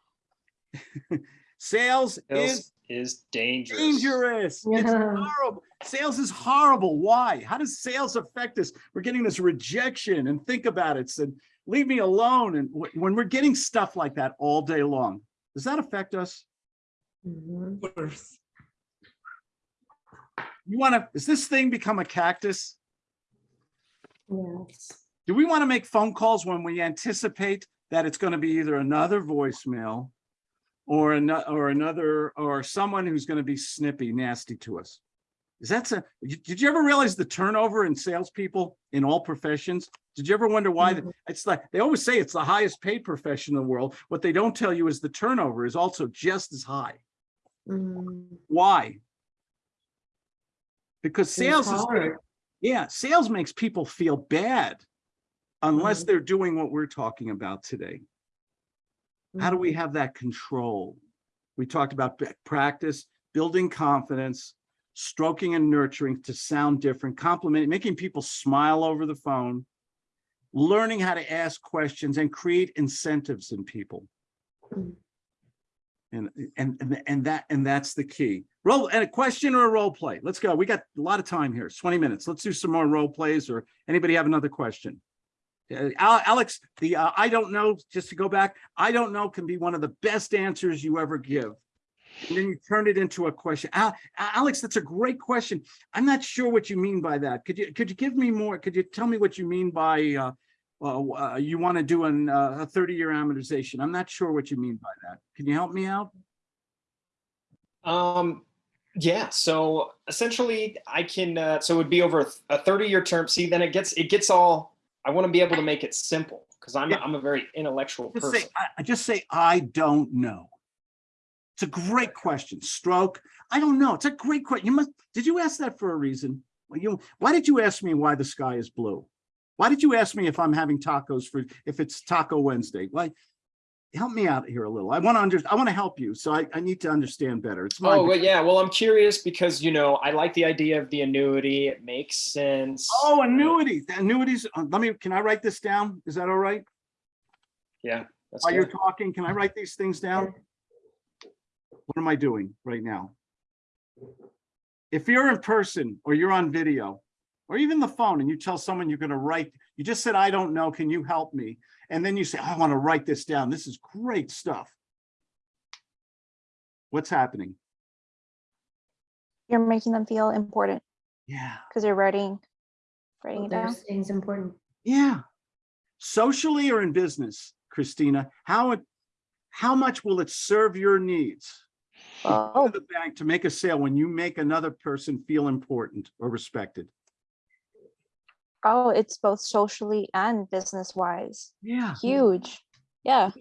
*laughs* Sales Sales is is dangerous. dangerous. It's horrible. Sales is horrible. Why? How does sales affect us? We're getting this rejection and think about it. And leave me alone. And when we're getting stuff like that all day long, does that affect us? Mm-hmm. Worse. You want to, does this thing become a cactus? Yes. Do we want to make phone calls when we anticipate that it's going to be either another voicemail or another, or another, or someone who's going to be snippy, nasty to us? Is that, a- did you ever realize the turnover in salespeople in all professions? Did you ever wonder why? the- Mhm. It's like, they always say it's the highest paid profession in the world. What they don't tell you is the turnover is also just as high. Mhm. Why? Because sales is, yeah, sales makes people feel bad unless Mhm. they're doing what we're talking about today. How do we Mhm. have that control? We talked about practice, building confidence, stroking and nurturing to sound different, complimenting, making people smile over the phone, learning how to ask questions and create incentives in people. Mhm. And, and, and, and that, and that's the key. Roll, and a question or a role play? Let's go. We got a lot of time here. It's 20 minutes. Let's do some more role plays or anybody have another question? Uh, Alex, the, uh, I don't know, just to go back, I don't know can be one of the best answers you ever give. And then you turn it into a question. Al- Alex, that's a great question. I'm not sure what you mean by that. Could you, could you give me more? Could you tell me what you mean by, uh, uh, you want to do an, uh, a 30-year amortization? I'm not sure what you mean by that. Can you help me out? Um, yeah, so essentially I can, so it would be over a 30 year term. See, then it gets, it gets all, I want to be able to make it simple because I'm, Yeah. I'm a very intellectual Just say, person. I, I just say, I don't know. It's a great question. Stroke. I don't know. It's a great question. You must, did you ask that for a reason? Well, you, why did you ask me why the sky is blue? Why did you ask me if I'm having tacos for, if it's Taco Wednesday? Why? Help me out here a little. I want to under, I want to help you. So I, I need to understand better. It's my. Oh, well, yeah. Well, I'm curious because, you know, I like the idea of the annuity. It makes sense. Oh, annuities, The annuities. uh, Let me, can I write this down? Is that all right? Yeah. That's While you're talking, can I write these things down? What am I doing right now? If you're in person or you're on video or even the phone and you tell someone you're gonna write, you just said, I don't know, can you help me? And then you say, I want to write this down. This is great stuff. What's happening? You're making them feel important Yeah, because you're writing, writing Well, it down. There's things important. yeah. Socially or in business, Christina, how it, how much will it serve your needs? Oh. go Oh, to the bank to make a sale when you make another person feel important or respected? Oh, it's both socially and business wise. Yeah. Huge. Yeah.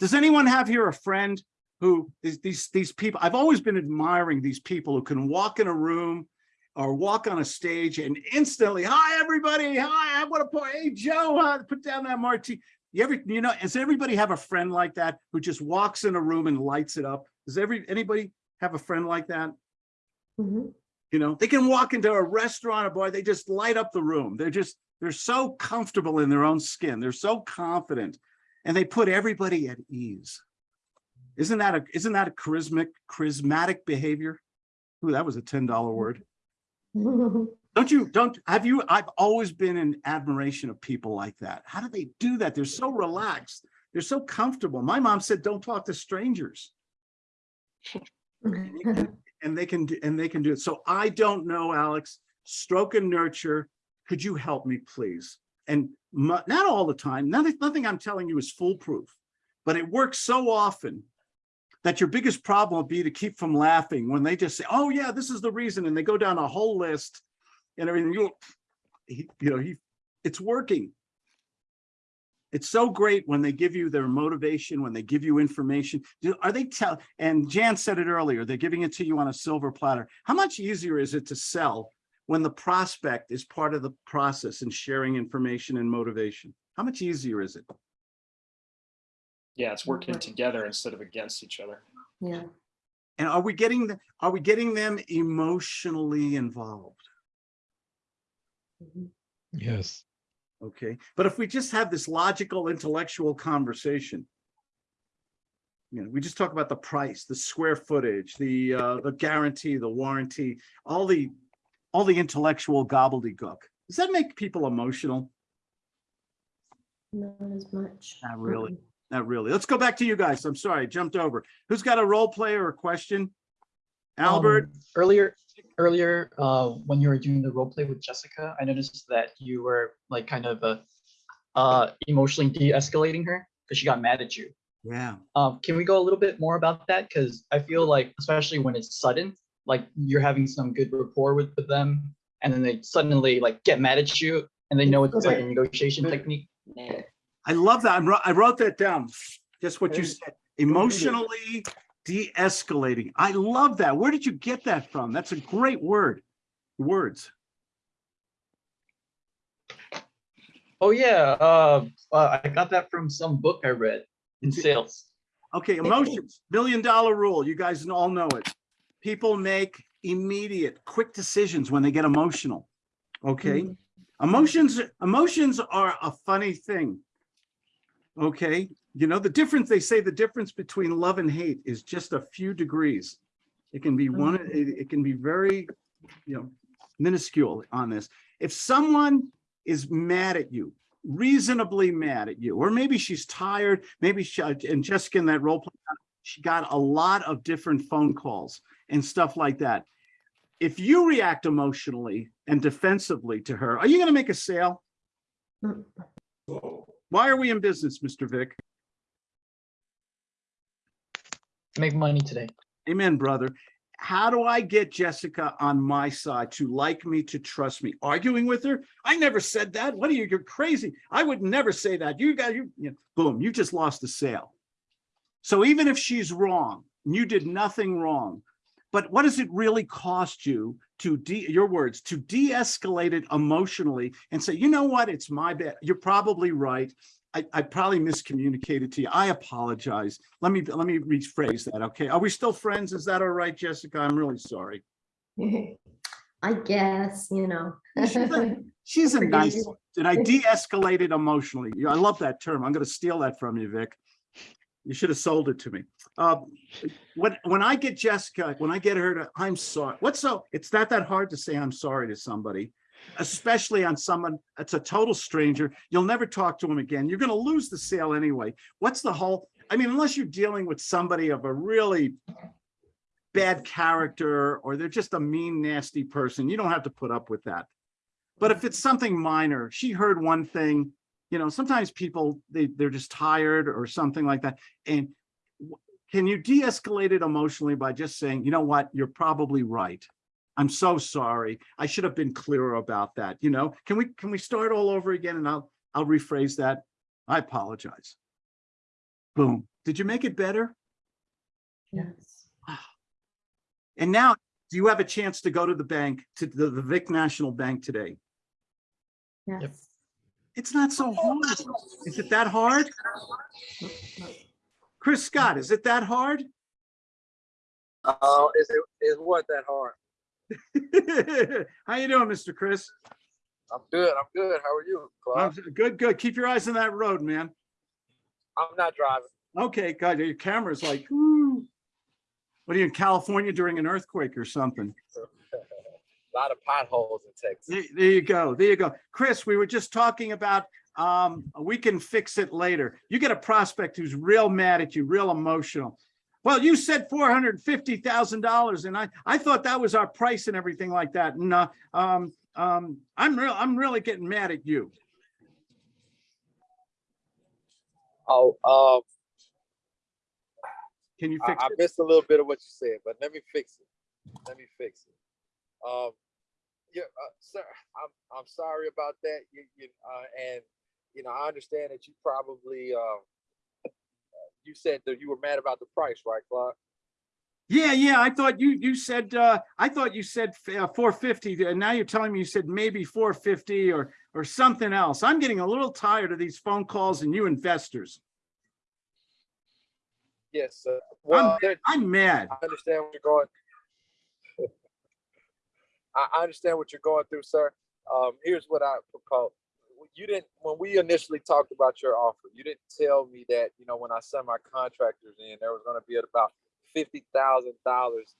Does anyone have here a friend who is these, these people, I've always been admiring these people who can walk in a room or walk on a stage and instantly, hi, everybody, hi, I want to put, hey, Joe, uh, put down that martini. You ever, you know, does everybody have a friend like that who just walks in a room and lights it up? Does every, anybody have a friend like that? Mhm. You know, they can walk into a restaurant a bar, they just light up the room. They're just, they're so comfortable in their own skin. They're so confident and they put everybody at ease. Isn't that a, isn't that a charismatic, charismatic behavior? Ooh, that was a $10 word. *laughs* Don't you, don't, have you, I've always been in admiration of people like that. How do they do that? They're so relaxed. They're so comfortable. My mom said, don't talk to strangers. *laughs* And they can, do and they can do it. So I don't know, Alex, stroke and nurture. Could you help me, please? And mu- not all the time, nothing, nothing I'm telling you is foolproof, but it works so often that your biggest problem will be to keep from laughing when they just say, oh yeah, this is the reason. And they go down a whole list and everything. You, you know, he, it's working. It's so great when they give you their motivation, when they give you information. Do- Are they tell, and Jan said it earlier, they're giving it to you on a silver platter. How much easier is it to sell when the prospect is part of the process and sharing information and motivation? How much easier is it? Yeah, it's working together instead of against each other. Yeah. And are we getting, the- are we getting them emotionally involved? Yes. Okay, but if we just have this logical intellectual conversation. You know, we just talk about the price, the square footage, the uh, the guarantee, the warranty, all the, all the intellectual gobbledygook. Does that make people emotional? Not as much. Not really. Not really. Let's go back to you guys. I'm sorry, I jumped over. Who's got a role play or a question? Albert, Um, earlier, earlier, uh, when you were doing the role play with Jessica, I noticed that you were like kind of uh, uh, emotionally de-escalating her because she got mad at you. yeah, Um, can we go a little bit more about that? Because I feel like, especially when it's sudden, like you're having some good rapport with, with them, and then they suddenly like get mad at you, and they know it's like a negotiation technique. I love that. I wrote, I wrote that down. Just what you said, emotionally de-escalating. I love that. Where did you get that from? That's a great word. Words. Oh yeah, uh, uh, I got that from some book I read in sales. Okay, emotions, million dollar rule. You guys all know it. People make immediate, quick decisions when they get emotional. Okay? Mhm. Emotions, emotions are a funny thing. Okay, you know, the difference, they say the difference between love and hate is just a few degrees. It can be one, it, it can be very, you know, minuscule on this. If someone is mad at you, reasonably mad at you, or maybe she's tired, maybe she, and Jessica in that role, play, she got a lot of different phone calls and stuff like that. If you react emotionally and defensively to her, are you gonna make a sale? Mm. Why are we in business, Mr. Vic? Make money today. Amen, brother. How do I get Jessica on my side to like me, to trust me? Arguing with her? I never said that. What are you? You're crazy. I would never say that. You got you, you- boom, you just lost the sale. So even if she's wrong, and you did nothing wrong, but what does it really cost you to de, your words, to de-escalate it emotionally and say, you know what, it's my bad. You're probably right. I, I probably miscommunicated to you. I apologize. Let me, let me rephrase that, okay? Are we still friends? Is that all right, Jessica? I'm really sorry. *laughs* I guess, you know. She's a- *laughs* She's a nice, one. did I de-escalate it emotionally? I love that term. I'm gonna steal that from you, Vic. You should have sold it to me. Uh, when, when I get Jessica, when I get her to, I'm sorry, what's so, it's not that hard to say I'm sorry to somebody. Especially on someone that's a total stranger. You'll never talk to him again. You're gonna lose the sale anyway. What's the whole, I mean, unless you're dealing with somebody of a really bad character or they're just a mean, nasty person, you don't have to put up with that. But if it's something minor, she heard one thing, you know, sometimes people, they, they're just tired or something like that. And can you de-escalate it emotionally by just saying, you know what, you're probably right. I'm so sorry. I should have been clearer about that, you know? Can we, can we start all over again and I'll, I'll rephrase that? I apologize. Boom. Did you make it better? Yes. And now, do you have a chance to go to the bank, to the, the Vic National Bank today? Yes. It's not so hard. Is it that hard? Chris Scott, is it that hard? Uh, is it, is what that hard? *laughs* How you doing, Mr. Chris? I'm good, I'm good. How are you, I'm good, good. Keep your eyes on that road, man. I'm not driving. Okay, God, your camera's like, whoo. What are you in California during an earthquake or something? A *laughs* lot of potholes in Texas. There there you go, there you go. Chris, we were just talking about, um, we can fix it later. You get a prospect who's real mad at you, real emotional. Well, you said four hundred and fifty thousand dollars and I, I thought that was our price and everything like that. And, uh, um, um, I'm real, I'm really getting mad at you. Oh, um, Can you I, fix I it? missed a little bit of what you said, but let me fix it. Let me fix it. Um, yeah, uh, sir, I'm, I'm sorry about that. You, you, uh, and, you know, I understand that you probably, uh, you said that you were mad about the price, right, Clark? Yeah, yeah, I thought you, you said, uh, I thought you said four fifty, and now you're telling me you said maybe four fifty or, or something else. I'm getting a little tired of these phone calls and you investors. Yes, sir. Well, there- I'm mad. I understand what you're going. *laughs* I, I understand what you're going through, sir. Um, here's what I propose. You didn't, when we initially talked about your offer, you didn't tell me that, you know, when I sent my contractors in, there was gonna be at about fifty thousand dollars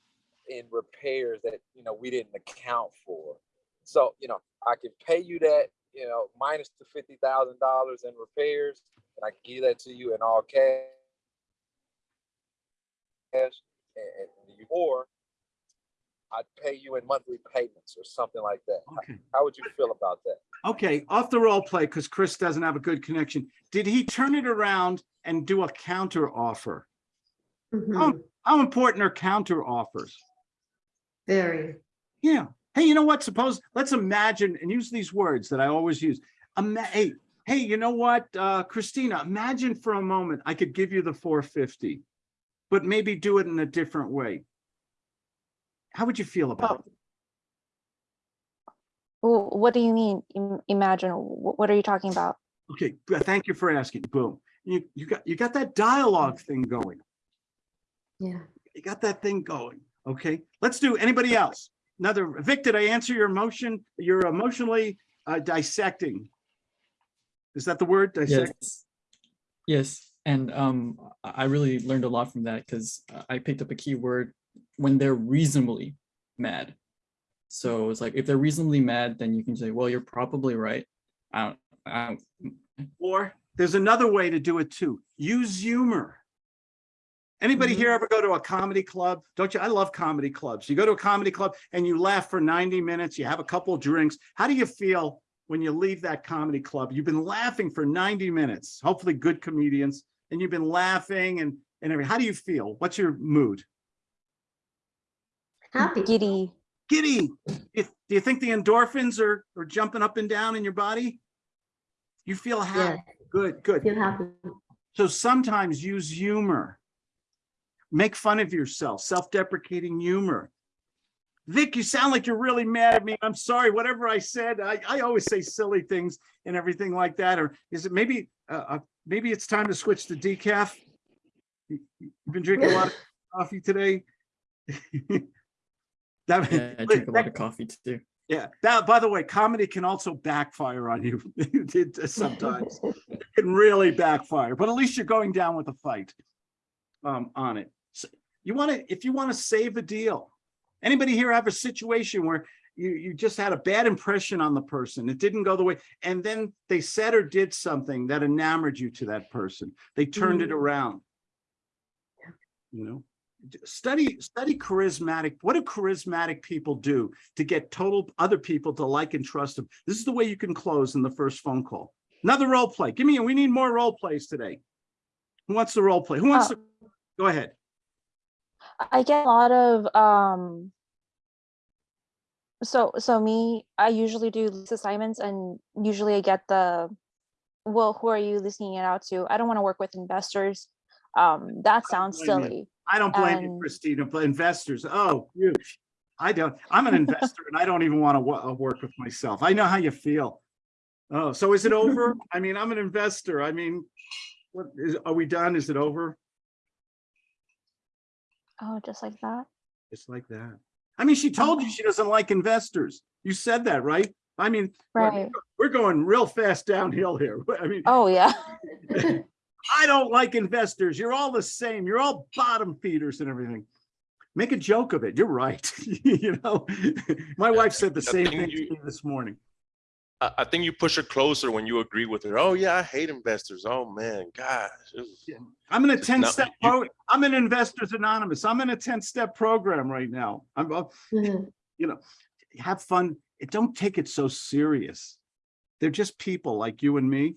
in repairs that, you know, we didn't account for. So, you know, I can pay you that, you know, minus the fifty thousand dollars in repairs, and I can give that to you in all cash. And, and or I'd pay you in monthly payments or something like that. How- Okay, How would you feel about that? okay, off the role play, because Chris doesn't have a good connection. Did he turn it around and do a counter offer? Mhm. How important are counter offers? Very. Yeah. Hey, you know what? Suppose, let's imagine and use these words that I always use. Ima- hey, hey, you know what, uh, Christina, imagine for a moment, I could give you the four fifty, but maybe do it in a different way. How would you feel about it? Wh- What do you mean? Imagine, what are you talking about? Okay. Thank you for asking. Boom. You, you got, you got that dialogue thing going. Yeah. You got that thing going. Okay, let's do, anybody else? Another, Vic, did I answer your emotion? You're emotionally uh, dissecting. Is that the word? Dissect? Yes. Yes, and um, I I really learned a lot from that because I picked up a key word when they're reasonably mad. So it's like if they're reasonably mad, then you can say, "Well, you're probably right." I don't. I don't mm. Or there's another way to do it too. Use humor. Anybody here mm-hmm. ever go to a comedy club? Don't you? I love comedy clubs. You go to a comedy club and you laugh for 90 minutes, you have a couple of drinks. How do you feel when you leave that comedy club? You've been laughing for 90 minutes, hopefully good comedians, and you've been laughing and, and everything. How do you feel? What's your mood? Happy. Giddy. Giddy. Do do you think the endorphins are, are jumping up and down in your body? You feel happy. Yeah. happy. Good, good. Feel happy. So sometimes use humor. Make fun of yourself, self-deprecating humor. Vic, you sound like you're really mad at me. I'm sorry, whatever I said, I, I always say silly things and everything like that. Or is it maybe, uh, uh, maybe it's time to switch to decaf? You've been drinking a lot of *laughs* coffee today? *laughs* That- yeah, *laughs* I drink a lot of coffee too. yeah, that, by the way, comedy can also backfire on you *laughs* sometimes. *laughs* It can really backfire, but at least you're going down with a fight um, on it. So you want to, if you want to save a deal, anybody here have a situation where you, you just had a bad impression on the person, it didn't go the way, and then they said or did something that enamored you to that person. They turned it Mm. around. You know, study, study charismatic, what do charismatic people do to get total other people to like and trust them? This is the way you can close in the first phone call. Another role play. Give me, we need more role plays today. Who wants the role play? Who wants Oh. to, go ahead. I get a lot of um so so me, I usually do lease assignments and usually I get the well, who are you leasing it out to? I don't want to work with investors. Um, that sounds you. silly. I don't blame you, Christina, but investors, oh, you, I don't, I'm an investor and I don't even want to work with myself. I know how you feel. Oh, so is it over? *laughs* I mean, I'm an investor. I mean, what is, are we done? Is it over? Oh, just like that. It's like that. I mean, she told you she doesn't like investors. You said that, right? I mean, Right. we're going real fast downhill here. *laughs* I mean, Oh, yeah. *laughs* I don't like investors. You're all the same. You're all bottom feeders and everything. Make a joke of it. You're right. *laughs* You know, my wife said the I same think thing to you- me this morning. I, I think you push her closer when you agree with her. Oh yeah, I hate investors. Oh man, gosh. I'm in a 10 not- step, you- I'm in Investors Anonymous. I'm in a 10 step program right now. I'm, uh, Mhm. you know, have fun. Don't take it so serious. They're just people like you and me.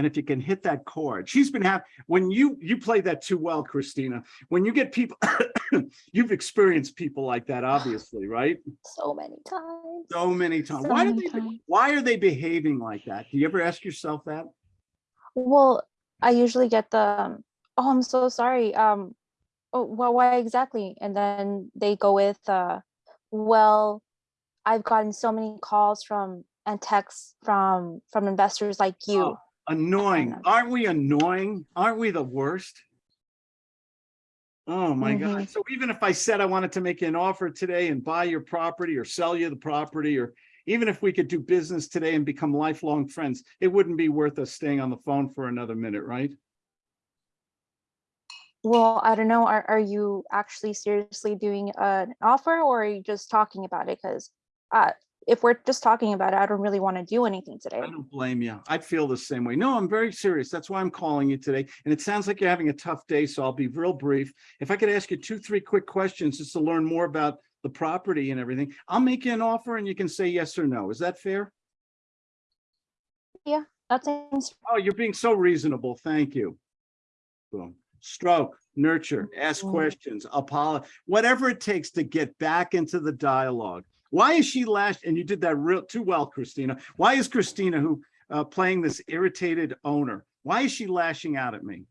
And if you can hit that chord, she's been having, when you, you play that too well, Christina, when you get people, *coughs* you've experienced people like that, obviously, right? So many times. So many times. So Why do many they, times. why are they behaving like that? Do you ever ask yourself that? Well, I usually get the, um, oh, I'm so sorry. Um, oh, well, why exactly? And then they go with, uh, well, I've gotten so many calls from and texts from from investors like you. Oh, Annoying. Aren't we annoying? Aren't we the worst? Oh my God. So even if I said I wanted to make an offer today and buy your property or sell you the property, or even if we could do business today and become lifelong friends, it wouldn't be worth us staying on the phone for another minute, right? Well, I don't know. Are are you actually seriously doing an offer or are you just talking about it? Because uh, if we're just talking about it, I don't really want to do anything today. I don't blame you. I feel the same way. No, I'm very serious. That's why I'm calling you today. And it sounds like you're having a tough day, so I'll be real brief. If I could ask you two, three quick questions just to learn more about the property and everything, I'll make you an offer and you can say yes or no. Is that fair? Yeah, that seems Oh, you're being so reasonable. Thank you. Boom. Stroke, nurture, ask Mhm. questions, apologize, whatever it takes to get back into the dialogue. Why is she lashed? And you did that real too well, Christina. Why is Christina who uh, playing this irritated owner? Why is she lashing out at me?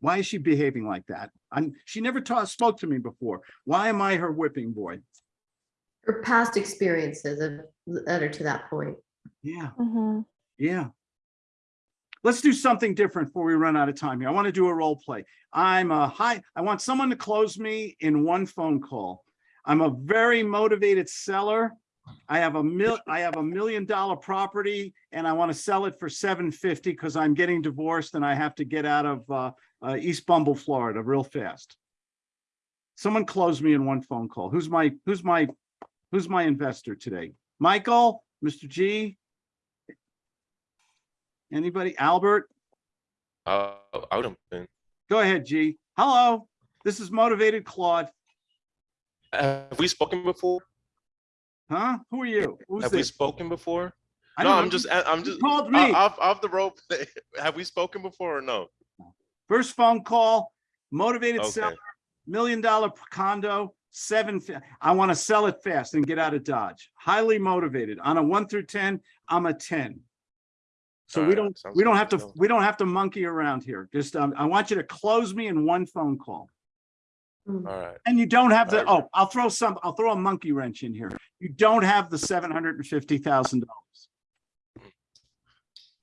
Why is she behaving like that? I'm, she never taught, spoke to me before. Why am I her whipping boy? Her past experiences have led her to that point. Yeah. Mhm. Yeah. Let's do something different before we run out of time here. I want to do a role play. I'm a high, I want someone to close me in one phone call. I'm a very motivated seller. I have a mil, I have a million dollar property and I want to sell it for seven fifty because I'm getting divorced and I have to get out of uh, uh, East Bumble, Florida real fast. Someone close me in one phone call. Who's my, who's my, who's my investor today? Michael, Mr. G, Anybody? Albert? Uh, I would have been. Go ahead, G. Hello, this is Motivated Claude. Have we spoken before? Huh? Who are you? Who's Have we spoken before? I No, I'm just, I'm just, called me. off, off the rope. *laughs* Have we spoken before or no? First phone call, motivated Okay. seller, million dollar condo, seven. I want to sell it fast and get out of Dodge. Highly motivated. On a one through 10, I'm a 10. So we don't, sounds we don't have to, to we don't have to monkey around here. Just, um, I want you to close me in one phone call. Mm. All right. And you don't have the, oh, I'll throw some, I'll throw a monkey wrench in here. You don't have the seven hundred and fifty thousand dollars.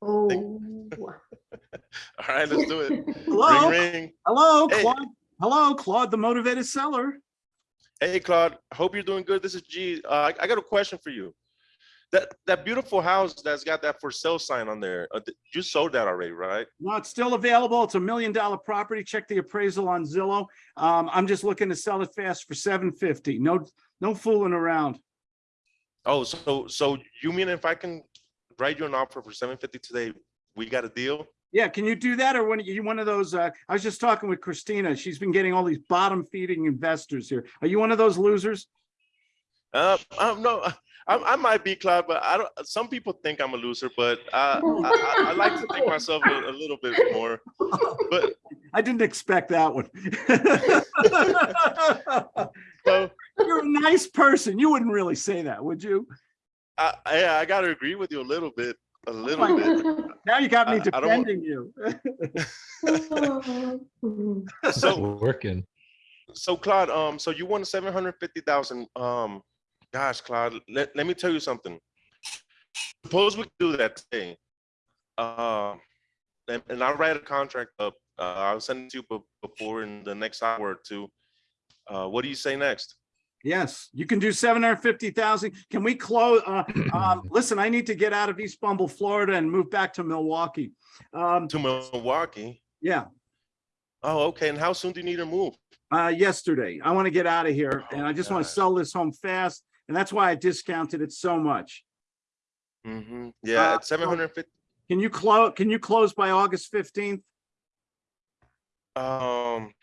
Oh, *laughs* All right, let's do it. Hello, Ring, ring. hello, Hey. Claude. Hello, Claude, the motivated seller. Hey, Claude, hope you're doing good. This is G. Uh, I, I got a question for you. That, that beautiful house that's got that for sale sign on there, uh, you sold that already, right? No, it's still available. It's a million dollar property. Check the appraisal on Zillow. Um, I'm just looking to sell it fast for seven fifty. No, no fooling around. Oh, so, so you mean if I can write you an offer for seven fifty today, we got a deal? Yeah, can you do that? Or when you one of those, uh, I was just talking with Christina. She's been getting all these bottom feeding investors here. Are you one of those losers? Uh, um, no, I, I might be Claude, but I don't, some people think I'm a loser, but uh, I, I, I like to think myself a, a little bit more. But *laughs* I didn't expect that one. *laughs* So You're a nice person. You wouldn't really say that, would you? I, I, I gotta agree with you a little bit, a little my bit. Now you got me I- I don't want- defending you. *laughs* So, Working. so Claude, um, so you won seven hundred fifty thousand. Um, gosh, Claude, let, let me tell you something. Suppose we do that today. Uh, and, and I'll write a contract up. Uh, I'll send it to you before in the next hour or two. Uh, what do you say next? Yes, you can do seven hundred fifty thousand. Can we close? Uh, *clears throat* um, listen, I need to get out of East Bumble, Florida and move back to Milwaukee. Um, To Milwaukee? yeah, Oh, okay. And how soon do you need to move? uh, yesterday. I want to get out of here and I just want to sell this home fast. And that's why I discounted it so much. hmm Yeah, Uh, at seven hundred fifty. Can you close, can you close by August fifteenth? Um,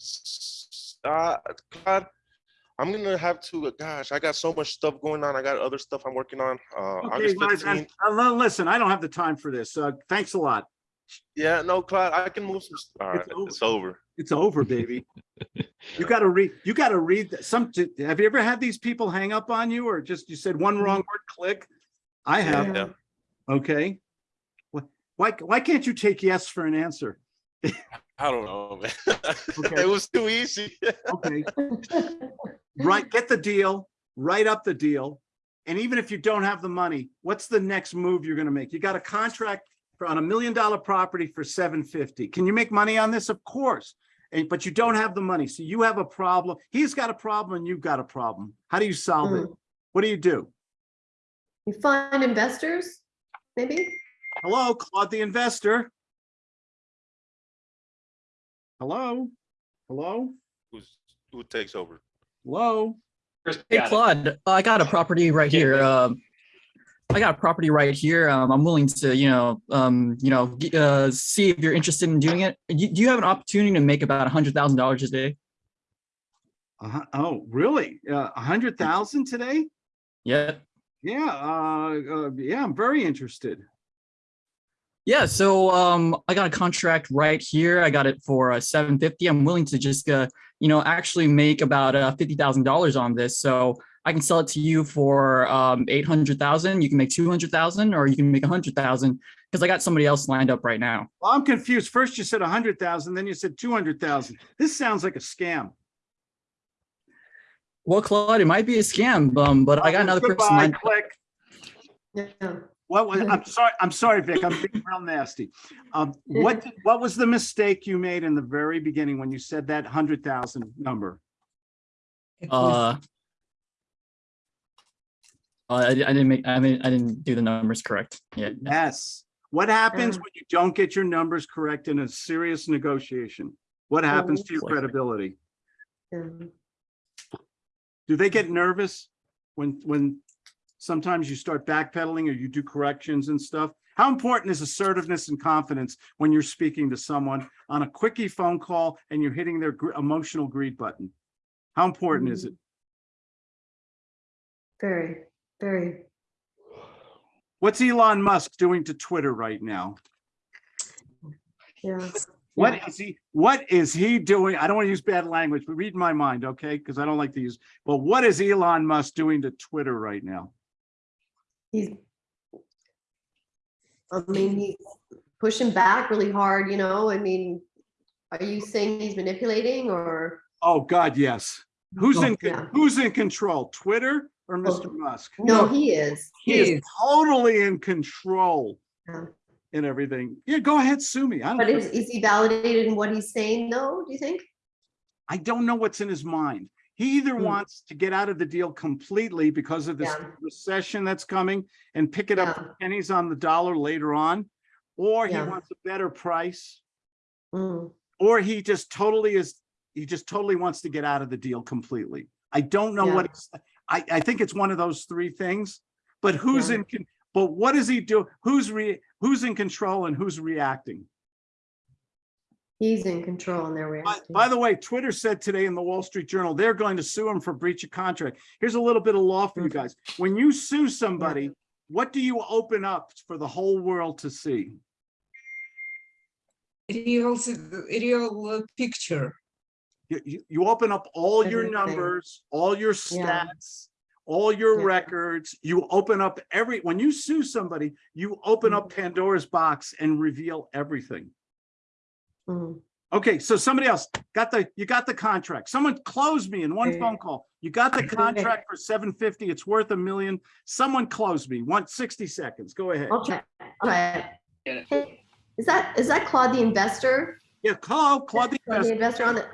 s- uh, Claude, I'm gonna have to. Gosh, I got so much stuff going on. I got other stuff I'm working on. Uh, Okay, August guys, 15th. uh, listen, I don't have the time for this. Uh, thanks a lot. Yeah, no, Claude, I can move some. All right, over. it's over. It's over, baby. You gotta read, you gotta read some, have you ever had these people hang up on you or just, you said one mm-hmm. wrong word, click? I have, Yeah. okay. Why, why can't you take yes for an answer? I don't know, man. *laughs* Okay. it was too easy. Okay, *laughs* right, get the deal, write up the deal. And even if you don't have the money, what's the next move you're gonna make? You got a contract for on a million dollar property for seven fifty. Can you make money on this? Of course. And, but you don't have the money. So you have a problem. He's got a problem and you've got a problem. How do you solve it? What do you do? You find investors, maybe? Hello, Claude the investor. Hello? Hello? Who's who takes over? Hello? Hey. Claude, I got a property right here. please. Um, I got a property right here. Um, I'm willing to, you know, um, you know, uh, see if you're interested in doing it. You, do you have an opportunity to make about a hundred thousand dollars a day? Uh, oh, really? Uh, a hundred thousand today? Yeah. Yeah, uh, uh, yeah, I'm very interested. Yeah, so um, I got a contract right here. I got it for uh, 750. I'm willing to just, uh, you know, actually make about uh, $50,000 on this. So I can sell it to you for um, 800,000. You can make 200,000 or you can make 100,000 because I got somebody else lined up right now. Well, I'm confused. First you said a hundred thousand, then you said two hundred thousand. This sounds like a scam. Well, Claude, it might be a scam, um, but I got another person Goodbye, lined Click. Yeah. What, was- I'm sorry, I'm sorry, Vic, I'm being real nasty. Um, what, did- what was the mistake you made in the very beginning when you said that hundred thousand number? It was- uh, Oh, I, I didn't make, I mean, I didn't do the numbers correct. Yeah. Yes. What happens Yeah. when you don't get your numbers correct in a serious negotiation? What happens to your credibility? Do they get nervous when, when sometimes you start backpedaling or you do corrections and stuff? How important is assertiveness and confidence when you're speaking to someone on a quickie phone call and you're hitting their gr- emotional greed button? How important is mm-hmm. it? Very, very. What's Elon Musk doing to Twitter right now? Yeah. What is he, what is he doing? I don't want to use bad language, but read my mind, okay? Because I don't like to use, but what is Elon Musk doing to Twitter right now? He's. I mean, he's pushing back really hard, you know, I mean, are you saying he's manipulating or? Oh, God, yes. Who's oh, in, Yeah. who's in control? Twitter or Mr. Well, Musk? No, he is. He is Yes. totally in control Yeah. in everything. Yeah, go ahead, sue me. I But don't, is, is he validated in what he's saying though, do you think? I don't know what's in his mind. He either Hmm. wants to get out of the deal completely because of this Yeah. recession that's coming and pick it up Yeah. for pennies on the dollar later on, or he wants a better price, Mm, or he just totally is, he just totally wants to get out of the deal completely. I don't know what, Yeah. it's I, I think it's one of those three things, but who's Yeah. in, but what does he do? Who's re, who's in control and who's reacting? He's in control and they're By, reacting. by the way, Twitter said today in the Wall Street Journal, they're going to sue him for breach of contract. Here's a little bit of law for you guys. When you sue somebody, what do you open up for the whole world to see? real, s- real uh, picture. You, you, you open up all your numbers, all your Yeah. stats, all your Yeah. records. You open up every, when you sue somebody, you open up Mm-hmm. Pandora's box and reveal everything. Mm. Okay, so somebody else got the, you got the contract. Someone closed me in one Okay. phone call. You got the *laughs* contract for seven fifty. It's worth a million. Someone closed me. One sixty seconds. Go ahead. Okay, all right. Get it. Hey, Is that, is that Claude the investor? Yeah, hello, Claude the Claude the investor. investor on the,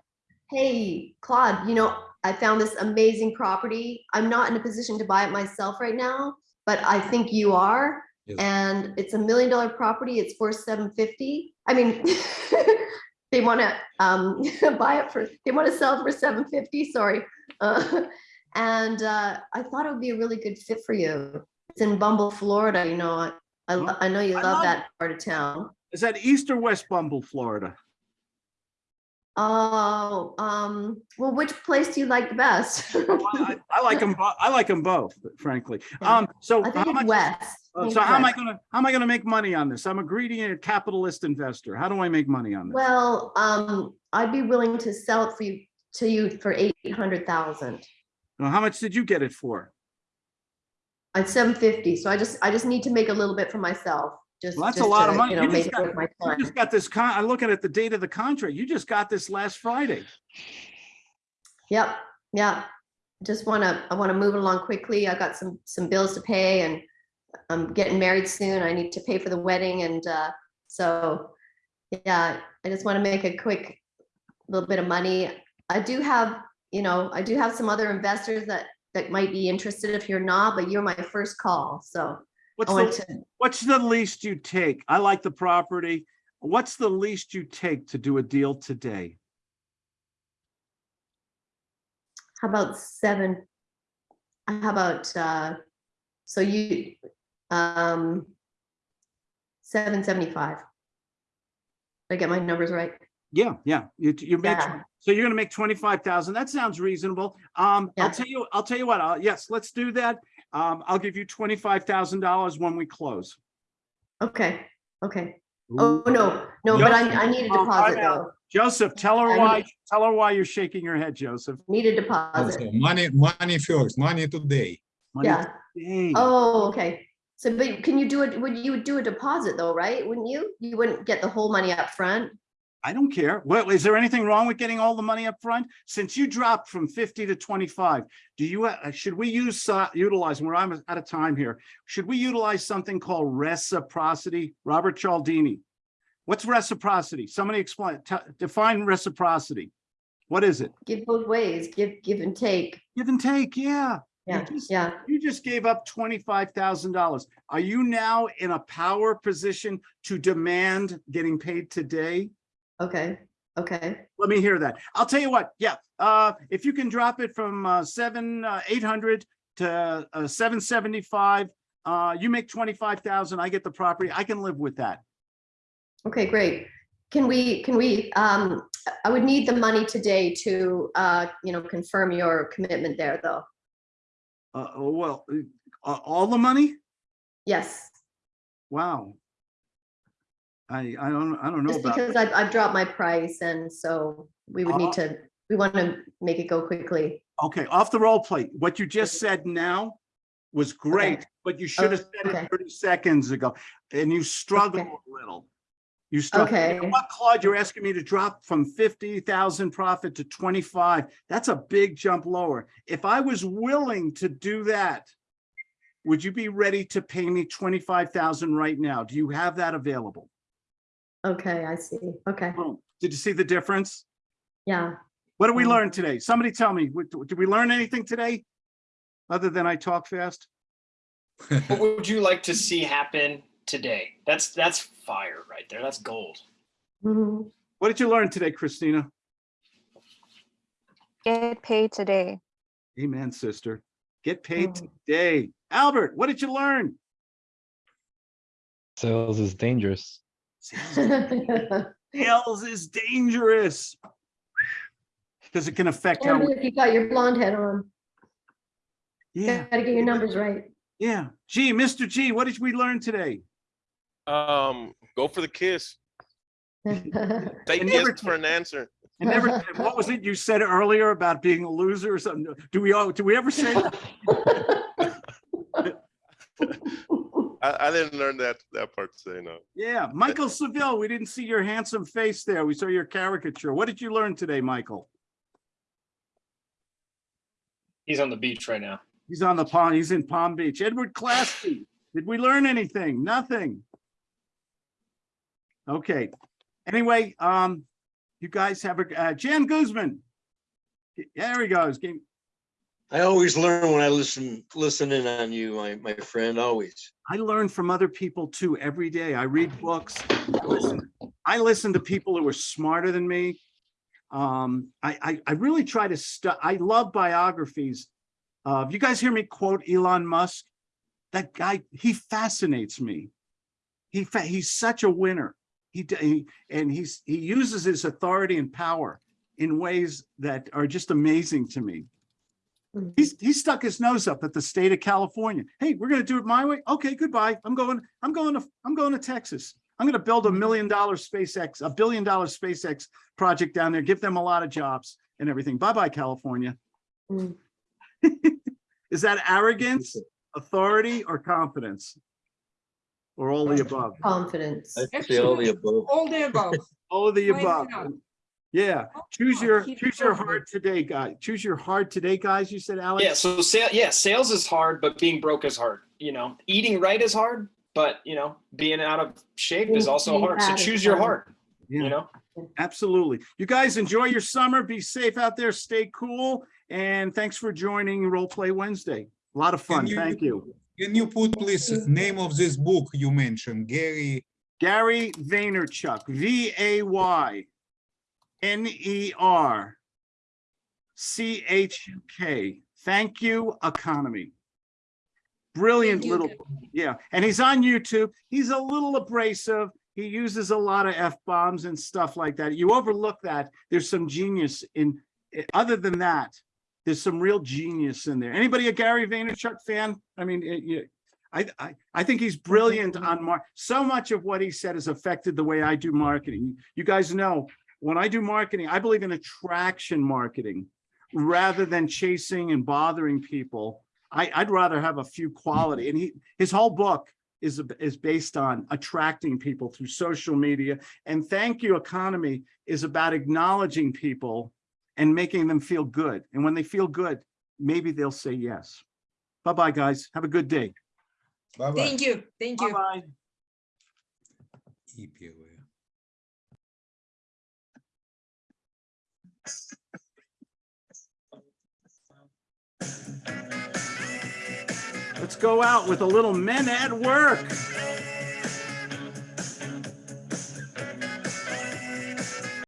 hey, Claude, you know, I found this amazing property. I'm not in a position to buy it myself right now, but I think you are. Yes. And it's a million dollar property. It's for seven fifty. I mean, *laughs* they want to um *laughs* buy it for, they want to sell for seven fifty, sorry. Uh, *laughs* And uh, I thought it would be a really good fit for you. It's in Bumble, Florida, you know, I, I I know you love love- that part of town. Is that East or West Bumble, Florida? Oh, um, well, which place do you like the best? *laughs* I, I like them, I like them both, frankly. Um, so I how think it's much, west. Uh, so how am I gonna, how am I gonna make money on this? I'm a greedy a capitalist investor. How do I make money on this? Well, um, I'd be willing to sell it for you, to you for eight hundred thousand. Now, How much did you get it for? At seven fifty, so I just, I just need to make a little bit for myself, just. Well, that's a lot to, of money. You know, You just got- You just got this con, I'm looking at the date of the contract. You just got this last Friday. Yep, yeah. I just wanna, I wanna move it along quickly. I got some, some bills to pay and I'm getting married soon. I need to pay for the wedding and, uh, so, yeah, I just wanna make a quick little bit of money. I do have, you know, I do have some other investors that, that might be interested if you're not, but you're my first call, so What's want the, what's the least you take? I like the property. What's the least you take to do a deal today? how about seven? How about, uh, so you, um, seven seventy-five? I get my numbers right? Yeah, yeah, you, you make, Yeah. so you're gonna make twenty-five thousand. That sounds reasonable. Um, I'll tell you, I'll tell you what, uh, yes, let's do that. Um, I'll give you twenty-five thousand dollars when we close. Okay, okay. Oh, no, no, but I, I need a deposit though. Joseph, tell her I why, need- tell her why you're shaking your head, Joseph. Need a deposit. Also, money, money first, money today. Money Yeah. today. Oh, okay. So, but can you do it, would you do a deposit though, right? Wouldn't you? You wouldn't get the whole money up front. I don't care. Well, is there anything wrong with getting all the money up front? Since you dropped from fifty to twenty-five, do you, uh, should we use, uh, utilize, where I'm out of time here, should we utilize something called reciprocity? Robert Cialdini. What's reciprocity? Somebody explain, define reciprocity. What is it? Give both ways, give, give and take. Give and take, yeah. You Yeah, just- yeah. You just gave up twenty-five thousand dollars. Are you now in a power position to demand getting paid today? Okay, okay. Let me hear that. I'll tell you what, yeah, uh, if you can drop it from, uh, seven, uh, eight hundred to, uh, seven seventy-five, uh, you make twenty-five thousand, I get the property, I can live with that. Okay, great. Can we, can we, um, I would need the money today to, uh, you know, confirm your commitment there though. Uh, oh, well, uh, all the money? Yes, Wow. I, I don't, I don't know just about, because I've, I've dropped my price and so we would Oh. need uh-huh. to, we want to make it go quickly. okay, off the roll plate, what you just said now was great, but you should have oh, said okay. it thirty seconds ago, and you struggled Okay. a little. You struggled. You know Okay. What, Claude, you're asking me to drop from fifty thousand profit to twenty-five. That's a big jump lower. If I was willing to do that, would you be ready to pay me twenty-five thousand right now? Do you have that available? Okay, I see. Okay, Boom. Did you see the difference? yeah. What did we Mm. learn today? Somebody tell me, did we learn anything today? Other than I talk fast? *laughs* What would you like to see happen today? That's that's fire right there. That's gold. Mhm. What did you learn today, Christina? Get paid today. Amen, sister. Get paid Mm. today. Albert, what did you learn? Sales is dangerous. Sales *laughs* is dangerous. Because it can affect how, Only if you got your blonde head on. yeah, Gotta get your numbers right. yeah. Gee, Mr. G, what did we learn today? Um, go for the kiss. *laughs* Take And yes never for an answer. And never, *laughs* what was it you said earlier about being a loser or something? Do we all, do we ever say? That? I, I didn't learn that that part to say no. Yeah, Michael Seville, we didn't see your handsome face there. We saw your caricature. What did you learn today, Michael? He's on the beach right now. He's on the pond, he's in Palm Beach. Edward Classy, did we learn anything? Nothing. Okay, anyway, um, you guys have a, uh, Jan Guzman. There he goes. Game- I always learn when I listen, listen in on you, my, my friend, always. I learn from other people too every day. I read books. I listen- I listen to people who are smarter than me. Um, I, I, I really try to stu, I love biographies. Uh, you guys hear me quote Elon Musk? That guy, he fascinates me. He, fa- he's such a winner. He, he, and he's, he uses his authority and power in ways that are just amazing to me. He's, he stuck his nose up at the state of California. Hey, we're gonna do it my way. Okay, goodbye. I'm going, I'm going to, I'm going to Texas. I'm gonna build a million dollar SpaceX, a billion dollar SpaceX project down there, give them a lot of jobs and everything. Bye-bye, California. Mm. *laughs* Is that arrogance, authority, or confidence? Or all the above? Confidence. I'd say all the above. All the above. All the above. Not? Yeah, choose your, choose your going. hard today, guy. Choose your hard today, guys, you said, Alex? Yeah. So sale, yeah, sales is hard, but being broke is hard. You know, eating right is hard, but you know, being out of shape is also hard. So choose your heart. Yeah. You know. Absolutely. You guys enjoy your summer. Be safe out there. Stay cool. And thanks for joining Role Play Wednesday. A lot of fun. you- Thank you. Can you put please name of this book you mentioned, Gary? Gary Vaynerchuk, V A Y N E R C H U K. Thank you, economy. Brilliant little, yeah. And he's on YouTube. He's a little abrasive. He uses a lot of F bombs and stuff like that. You overlook that. There's some genius in, eh, other than that, there's some real genius in there. Anybody a Gary Vaynerchuk fan? I mean, it- you, I, I, I think he's brilliant on mar, so much of what he said has affected the way I do marketing. You guys know, when I do marketing, I believe in attraction marketing rather than chasing and bothering people. I, I'd rather have a few quality and he, his whole book is, is based on attracting people through social media. And thank you economy is about acknowledging people and making them feel good. And when they feel good, maybe they'll say yes. Bye-bye, guys. Have a good day. Bye-bye. Thank you, thank you. Bye-bye. Let's go out with a little men at work.